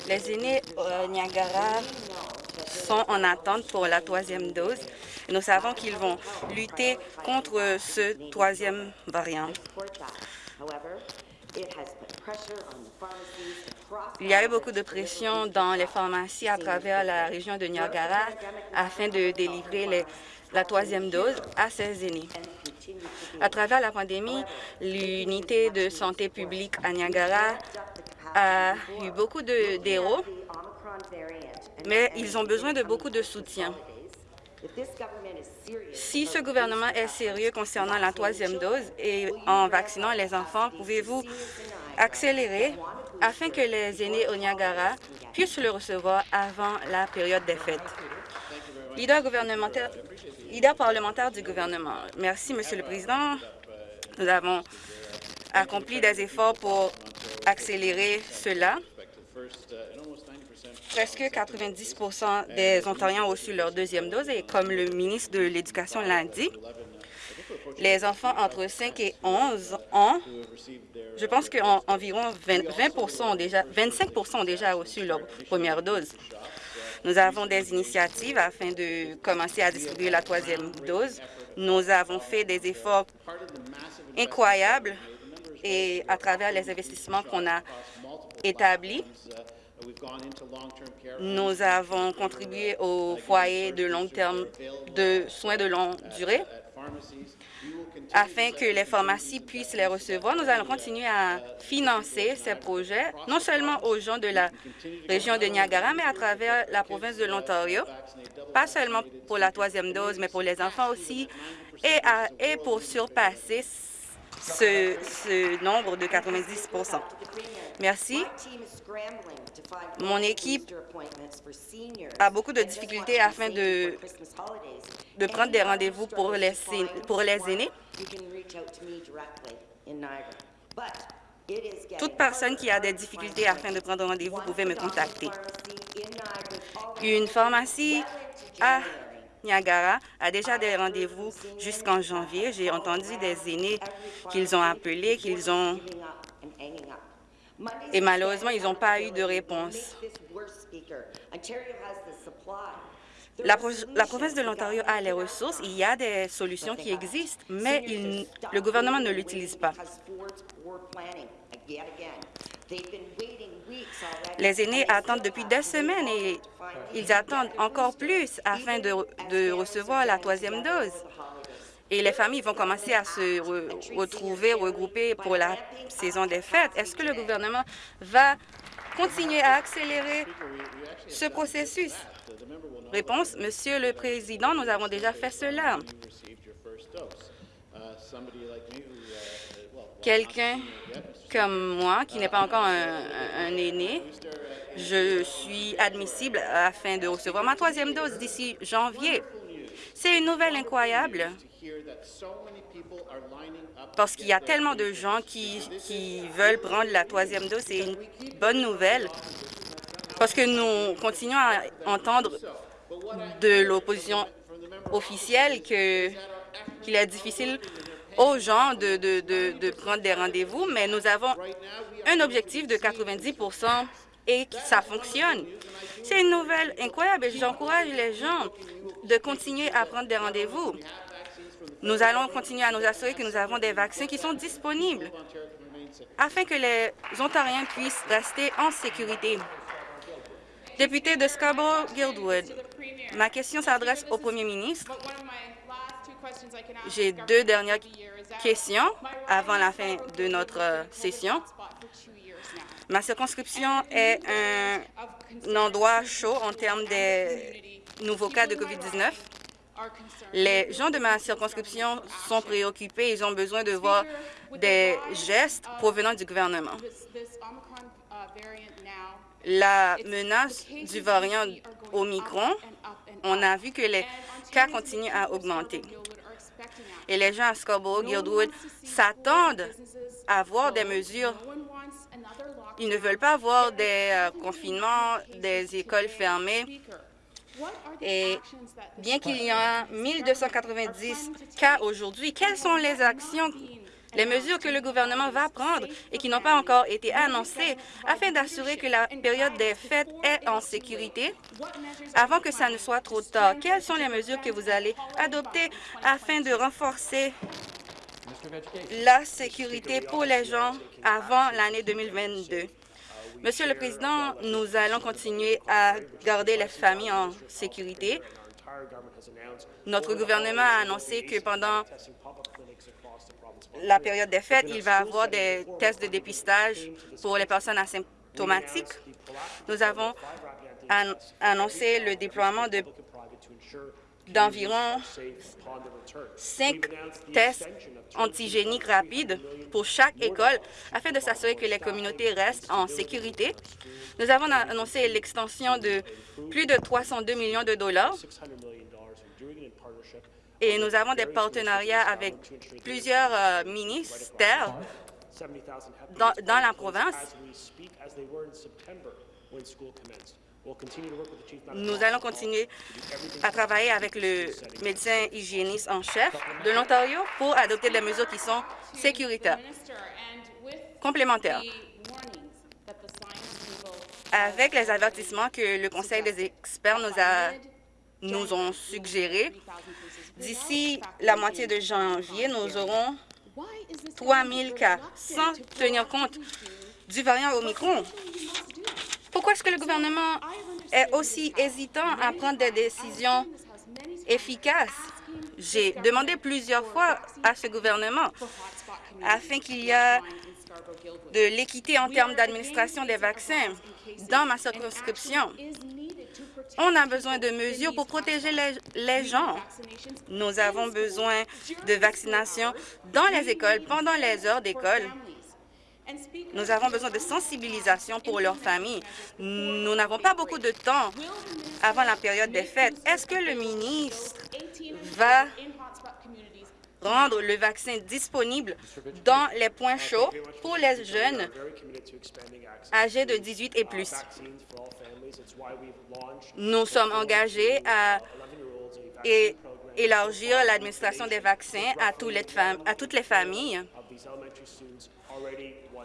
Les aînés au Niagara sont en attente pour la troisième dose. Nous savons qu'ils vont lutter contre ce troisième variant. Il y a eu beaucoup de pression dans les pharmacies à travers la région de Niagara afin de délivrer la troisième dose à ces aînés. À travers la pandémie, l'unité de santé publique à Niagara a eu beaucoup d'héros, mais ils ont besoin de beaucoup de soutien. Si ce gouvernement est sérieux concernant la troisième dose et en vaccinant les enfants, pouvez-vous accélérer afin que les aînés au Niagara puissent le recevoir avant la période des fêtes? Leader, gouvernementaire, leader parlementaire du gouvernement. Merci, Monsieur le Président. Nous avons accompli des efforts pour accélérer cela. Presque 90% des Ontariens ont reçu leur deuxième dose et comme le ministre de l'Éducation l'a dit, les enfants entre 5 et 11 ans, je pense qu'environ 20, ont déjà, 25% ont déjà reçu leur première dose. Nous avons des initiatives afin de commencer à distribuer la troisième dose. Nous avons fait des efforts incroyables et à travers les investissements qu'on a établis, nous avons contribué au foyer de long terme de soins de longue durée. afin que les pharmacies puissent les recevoir. Nous allons continuer à financer ces projets, non seulement aux gens de la région de Niagara, mais à travers la province de l'Ontario, pas seulement pour la troisième dose, mais pour les enfants aussi, et, et pour surpasser ce, nombre de 90% Merci. Mon équipe a beaucoup de difficultés afin de, de prendre des rendez-vous pour les, pour les aînés. Toute personne qui a des difficultés afin de prendre rendez-vous pouvait me contacter. Une pharmacie à Niagara a déjà des rendez-vous jusqu'en janvier. J'ai entendu des aînés qu'ils ont appelés, qu'ils ont... Et malheureusement, ils n'ont pas eu de réponse. La, province de l'Ontario a les ressources, il y a des solutions qui existent, mais le gouvernement ne l'utilise pas. Les aînés attendent depuis des semaines et ils attendent encore plus afin de, recevoir la troisième dose. Et les familles vont commencer à se retrouver, regrouper pour la saison des fêtes. Est-ce que le gouvernement va continuer à accélérer ce processus? Réponse, Monsieur le Président, nous avons déjà fait cela. Quelqu'un comme moi, qui n'est pas encore un, aîné, je suis admissible afin de recevoir ma troisième dose d'ici janvier. C'est une nouvelle incroyable parce qu'il y a tellement de gens qui, veulent prendre la troisième dose. C'est une bonne nouvelle parce que nous continuons à entendre de l'opposition officielle qu'il est difficile aux gens de, prendre des rendez-vous, mais nous avons un objectif de 90 et ça fonctionne. C'est une nouvelle incroyable et j'encourage les gens de continuer à prendre des rendez-vous. Nous allons continuer à nous assurer que nous avons des vaccins qui sont disponibles afin que les Ontariens puissent rester en sécurité. Député de Scarborough-Guildwood, ma question s'adresse au premier ministre. J'ai deux dernières questions avant la fin de notre euh, session. Ma circonscription est un, endroit chaud en termes des nouveaux cas de COVID-19. Les gens de ma circonscription sont préoccupés. Ils ont besoin de voir des gestes provenant du gouvernement. La menace du variant Omicron, on a vu que les cas continuent à augmenter et les gens à Scarborough-Guildwood s'attendent à voir des mesures. Ils ne veulent pas voir des euh, confinements, des écoles fermées. Et bien qu'il y ait 1290 cas aujourd'hui, quelles sont les actions les mesures que le gouvernement va prendre et qui n'ont pas encore été annoncées afin d'assurer que la période des fêtes est en sécurité avant que ça ne soit trop tard. Quelles sont les mesures que vous allez adopter afin de renforcer la sécurité pour les gens avant l'année 2022? Monsieur le Président, nous allons continuer à garder les familles en sécurité. Notre gouvernement a annoncé que pendant la période des fêtes, il va y avoir des tests de dépistage pour les personnes asymptomatiques. Nous avons annoncé le déploiement de d'environ cinq tests antigéniques rapides pour chaque école afin de s'assurer que les communautés restent en sécurité. Nous avons annoncé l'extension de plus de 302 millions de dollars et nous avons des partenariats avec plusieurs euh, ministères dans, dans la province. Nous allons continuer à travailler avec le médecin hygiéniste en chef de l'Ontario pour adopter des mesures qui sont sécuritaires, complémentaires. Avec les avertissements que le Conseil des experts nous, a, nous ont suggérés, d'ici la moitié de janvier, nous aurons 3 000 cas, sans tenir compte du variant Omicron. Pourquoi est-ce que le gouvernement est aussi hésitant à prendre des décisions efficaces? J'ai demandé plusieurs fois à ce gouvernement afin qu'il y ait de l'équité en termes d'administration des vaccins dans ma circonscription. On a besoin de mesures pour protéger les, gens. Nous avons besoin de vaccination dans les écoles, pendant les heures d'école. Nous avons besoin de sensibilisation pour leurs familles. Nous n'avons pas beaucoup de temps avant la période des fêtes. Est-ce que le ministre va rendre le vaccin disponible dans les points chauds pour les jeunes âgés de 18 et plus. Nous sommes engagés à élargir l'administration des vaccins à, à toutes les familles.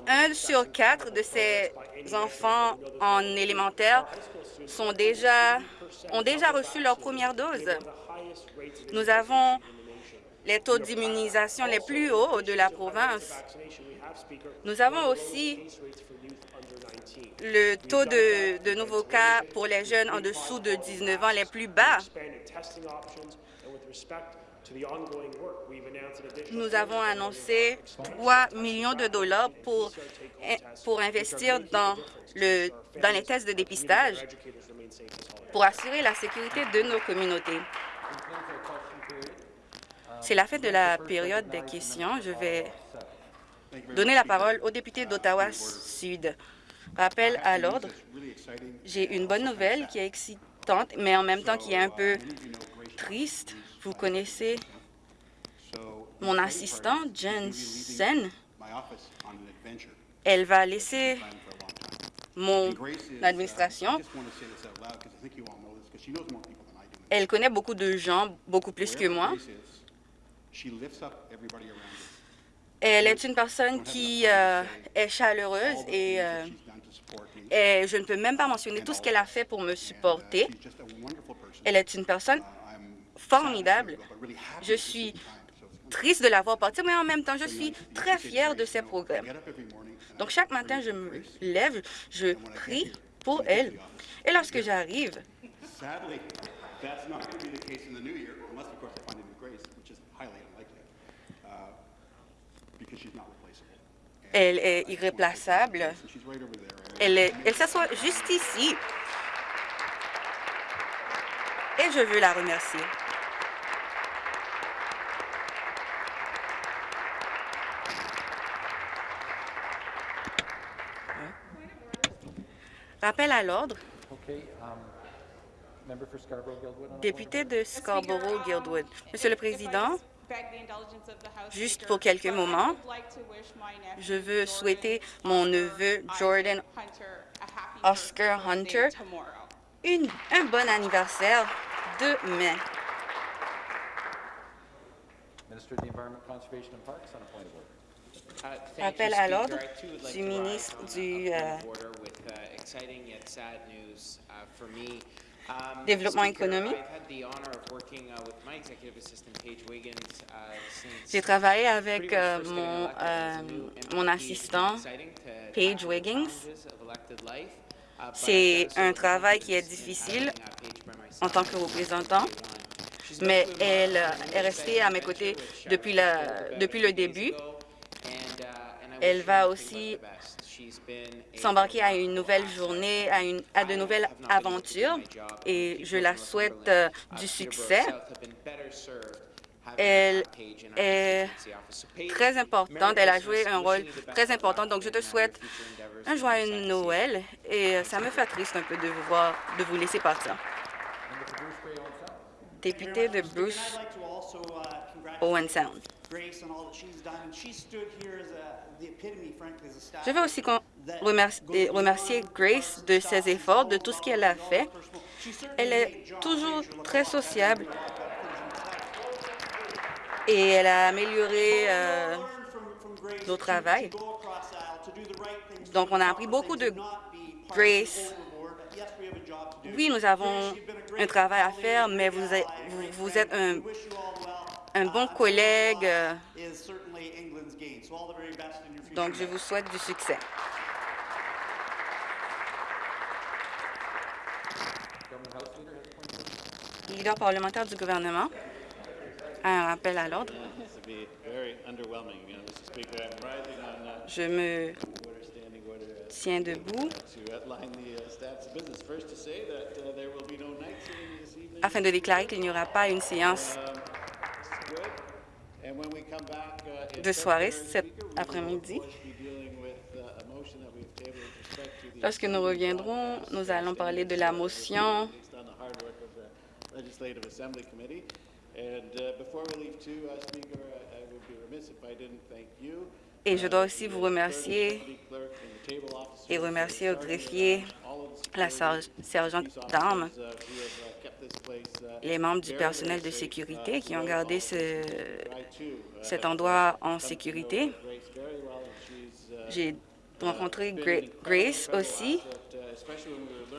Un sur quatre de ces enfants en élémentaire sont déjà, ont déjà reçu leur première dose. Nous avons les taux d'immunisation les plus hauts de la province. Nous avons aussi le taux de, nouveaux cas pour les jeunes en dessous de 19 ans les plus bas. Nous avons annoncé 3 millions de dollars pour, pour investir dans, le, dans les tests de dépistage pour assurer la sécurité de nos communautés. C'est la fin de la période des questions. Je vais donner la parole au député d'Ottawa-Sud. Rappel à l'ordre, j'ai une bonne nouvelle qui est excitante, mais en même temps qui est un peu triste. Vous connaissez mon assistant, Jensen. Elle va laisser mon administration. Elle connaît beaucoup de gens, beaucoup plus que moi. Elle est une personne qui euh, est chaleureuse et, euh, et je ne peux même pas mentionner tout ce qu'elle a fait pour me supporter. Elle est une personne formidable. Je suis triste de la voir partir, mais en même temps, je suis très fière de ses progrès. Donc, chaque matin, je me lève, je prie pour elle. Et lorsque j'arrive, elle est irréplaçable. Elle, elle s'assoit juste ici. Et je veux la remercier. Rappel à l'ordre. Um, Député de Scarborough-Guildwood. Monsieur le Président, juste pour quelques moments, je veux souhaiter mon neveu Jordan Oscar Hunter une, un bon anniversaire demain. Appel à l'ordre du ministre du euh, développement économique. J'ai travaillé avec euh, mon, euh, mon assistant, Paige Wiggins. C'est un travail qui est difficile en tant que représentant, mais elle est restée à mes côtés depuis, la, depuis le début. Elle va aussi s'embarquer à une nouvelle journée, à, de nouvelles aventures et je la souhaite euh, du succès. Elle est très importante, elle a joué un rôle très important, donc je te souhaite un joyeux Noël et euh, ça me fait triste un peu de vous voir, de vous laisser partir. Député de Bruce Owen Sound. Je veux aussi remercier, remercier Grace de ses efforts, de tout ce qu'elle a fait. Elle est toujours très sociable. Et elle a amélioré euh, nos travail. Donc, on a appris beaucoup de Grace. Oui, nous avons un travail à faire, mais vous êtes, vous, êtes un, un bon collègue. Donc, je vous souhaite du succès. Leader parlementaire du gouvernement un rappel à l'ordre. Je me tiens debout afin de déclarer qu'il n'y aura pas une séance de soirée cet après-midi. Lorsque nous reviendrons, nous allons parler de la motion et je dois aussi vous remercier et remercier au greffier, la sergente d'armes, uh, uh, les membres du personnel de sécurité qui ont gardé ce, cet endroit en sécurité. J'ai rencontré Grace aussi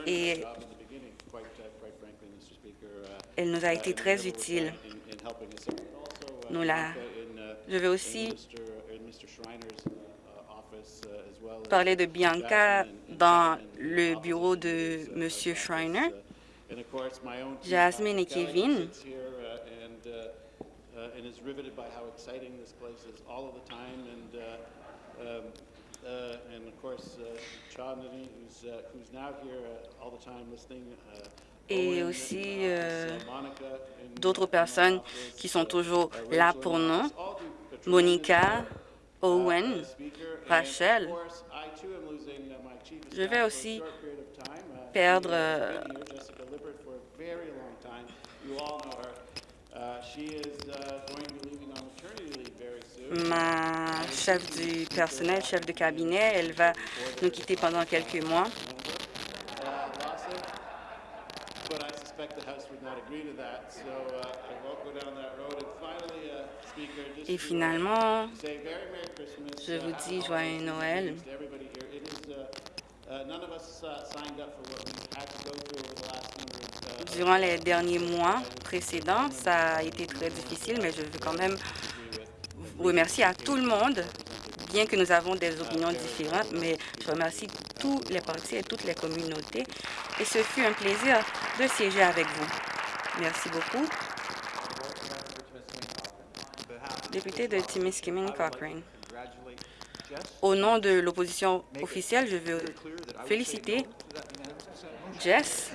et elle nous a été très utile. Je vais aussi parler de Bianca dans le bureau de M. Schreiner, Jasmine et Kevin. et aussi euh, d'autres personnes qui sont toujours là pour nous. Monica, Owen, Rachel. Je vais aussi perdre ma chef du personnel, chef de cabinet. Elle va nous quitter pendant quelques mois. Et finalement, je vous dis joyeux Noël. Durant les derniers mois précédents, ça a été très difficile, mais je veux quand même vous remercier à tout le monde, bien que nous avons des opinions différentes, mais je remercie tous les partis et toutes les communautés. Et ce fut un plaisir de siéger avec vous. Merci beaucoup. Député de Timiskaming Cochrane. Au nom de l'opposition officielle, je veux féliciter Jess.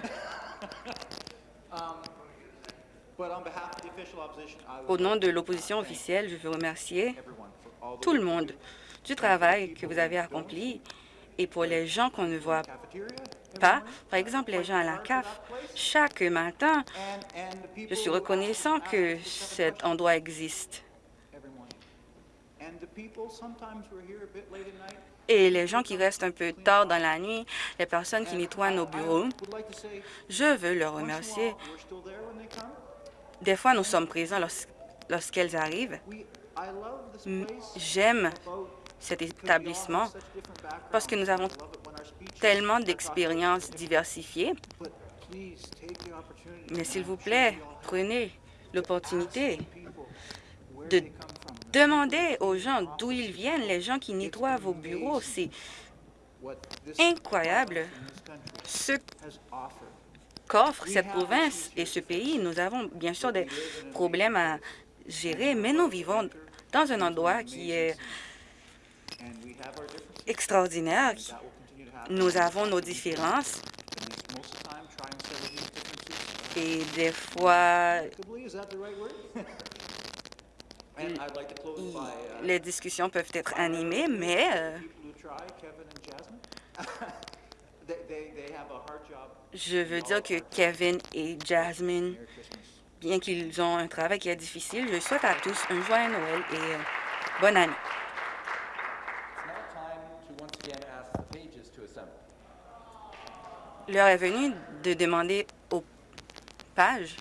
Au nom de l'opposition officielle, je veux remercier tout le monde du travail que vous avez accompli et pour les gens qu'on ne voit pas, par exemple les gens à la CAF, chaque matin, je suis reconnaissant que cet endroit existe. Et les gens qui restent un peu tard dans la nuit, les personnes qui nettoient nos bureaux, je veux leur remercier. Des fois, nous sommes présents lorsqu'elles arrivent. J'aime cet établissement parce que nous avons tellement d'expériences diversifiées. Mais s'il vous plaît, prenez l'opportunité de demander aux gens d'où ils viennent, les gens qui nettoient vos bureaux. C'est incroyable ce qu'offre cette province et ce pays. Nous avons bien sûr des problèmes à gérer, mais nous vivons dans un endroit qui est extraordinaire. Nous avons nos différences et des fois, les discussions peuvent être animées, mais euh, je veux dire que Kevin et Jasmine, bien qu'ils ont un travail qui est difficile, je souhaite à tous un joyeux Noël et euh, bonne année. L'heure est venue de demander aux pages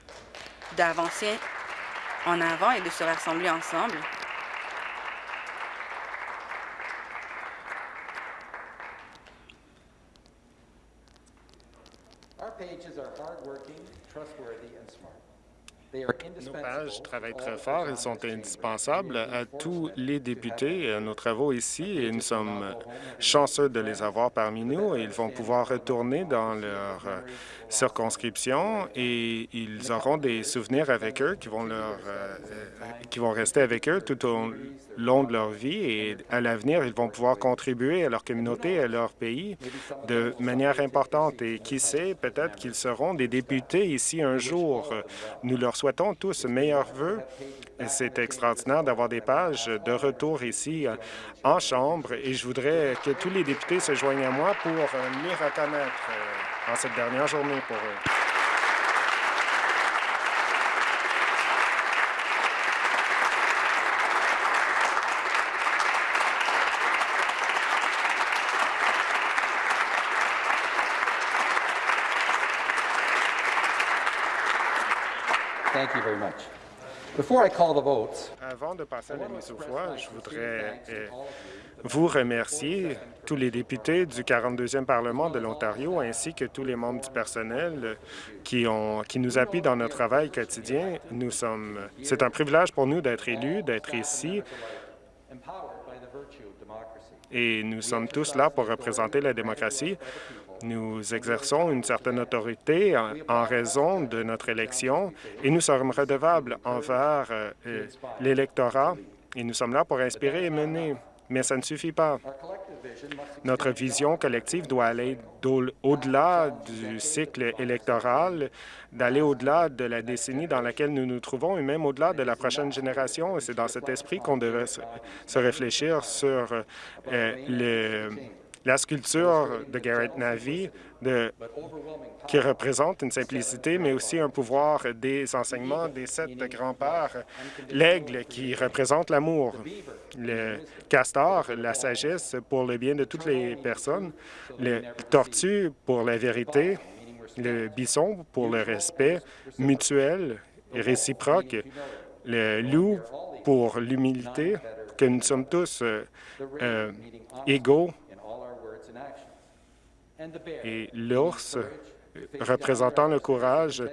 d'avancer en avant et de se rassembler ensemble. Nos pages travaillent très fort. Ils sont indispensables à tous les députés à nos travaux ici et nous sommes chanceux de les avoir parmi nous. Ils vont pouvoir retourner dans leur circonscription et ils auront des souvenirs avec eux qui vont, leur, euh, qui vont rester avec eux tout au long de leur vie et à l'avenir, ils vont pouvoir contribuer à leur communauté à leur pays de manière importante. Et qui sait, peut-être qu'ils seront des députés ici un jour. Nous leur souhaitons tous meilleurs vœux. C'est extraordinaire d'avoir des pages de retour ici euh, en Chambre et je voudrais que tous les députés se joignent à moi pour euh, les reconnaître euh, en cette dernière journée pour eux. Avant de passer à la mise au voix, je voudrais euh, vous remercier, tous les députés du 42e Parlement de l'Ontario, ainsi que tous les membres du personnel qui, ont, qui nous appuient dans notre travail quotidien. Nous sommes, c'est un privilège pour nous d'être élus, d'être ici, et nous sommes tous là pour représenter la démocratie. Nous exerçons une certaine autorité en, raison de notre élection et nous sommes redevables envers euh, l'électorat et nous sommes là pour inspirer et mener. Mais ça ne suffit pas. Notre vision collective doit aller au-delà du cycle électoral, d'aller au-delà de la décennie dans laquelle nous nous trouvons et même au-delà de la prochaine génération. Et c'est dans cet esprit qu'on devrait se réfléchir sur euh, le la sculpture de Garrett Navy, de, qui représente une simplicité, mais aussi un pouvoir des enseignements des sept grands-pères, l'aigle qui représente l'amour, le castor, la sagesse pour le bien de toutes les personnes, le tortue pour la vérité, le bison pour le respect mutuel et réciproque, le loup pour l'humilité, que nous sommes tous euh, euh, égaux et l'ours représentant le courage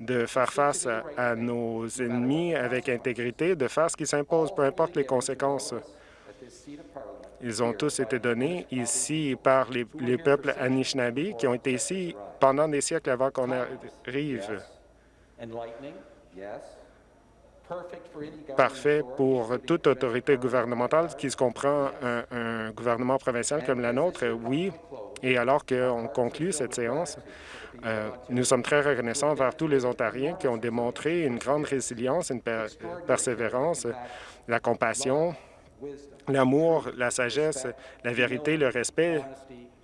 de faire face à, nos ennemis avec intégrité, de faire ce qui s'impose, peu importe les conséquences. Ils ont tous été donnés ici par les, les peuples Anishinaabe qui ont été ici pendant des siècles avant qu'on arrive parfait pour toute autorité gouvernementale qui se comprend un, gouvernement provincial comme la nôtre, oui. Et alors qu'on conclut cette séance, euh, nous sommes très reconnaissants envers tous les Ontariens qui ont démontré une grande résilience, une persévérance, la compassion, l'amour, la sagesse, la vérité, le respect,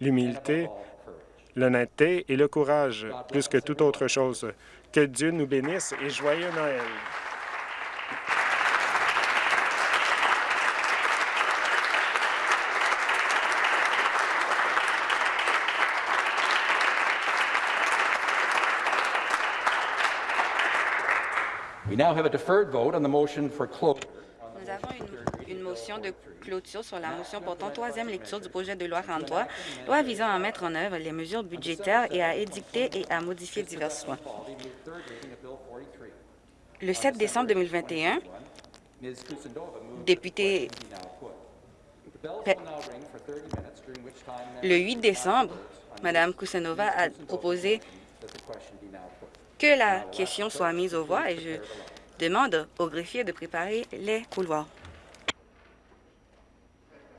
l'humilité, l'honnêteté et le courage, plus que toute autre chose. Que Dieu nous bénisse et joyeux Noël! Nous avons une, motion de clôture sur la motion portant troisième lecture du projet de loi 43, loi visant à mettre en œuvre les mesures budgétaires et à édicter et à modifier divers lois. Le 7 décembre 2021, député le 8 décembre, Mme Kusanova a proposé que la question soit mise aux voix et je demande au greffier de préparer les couloirs.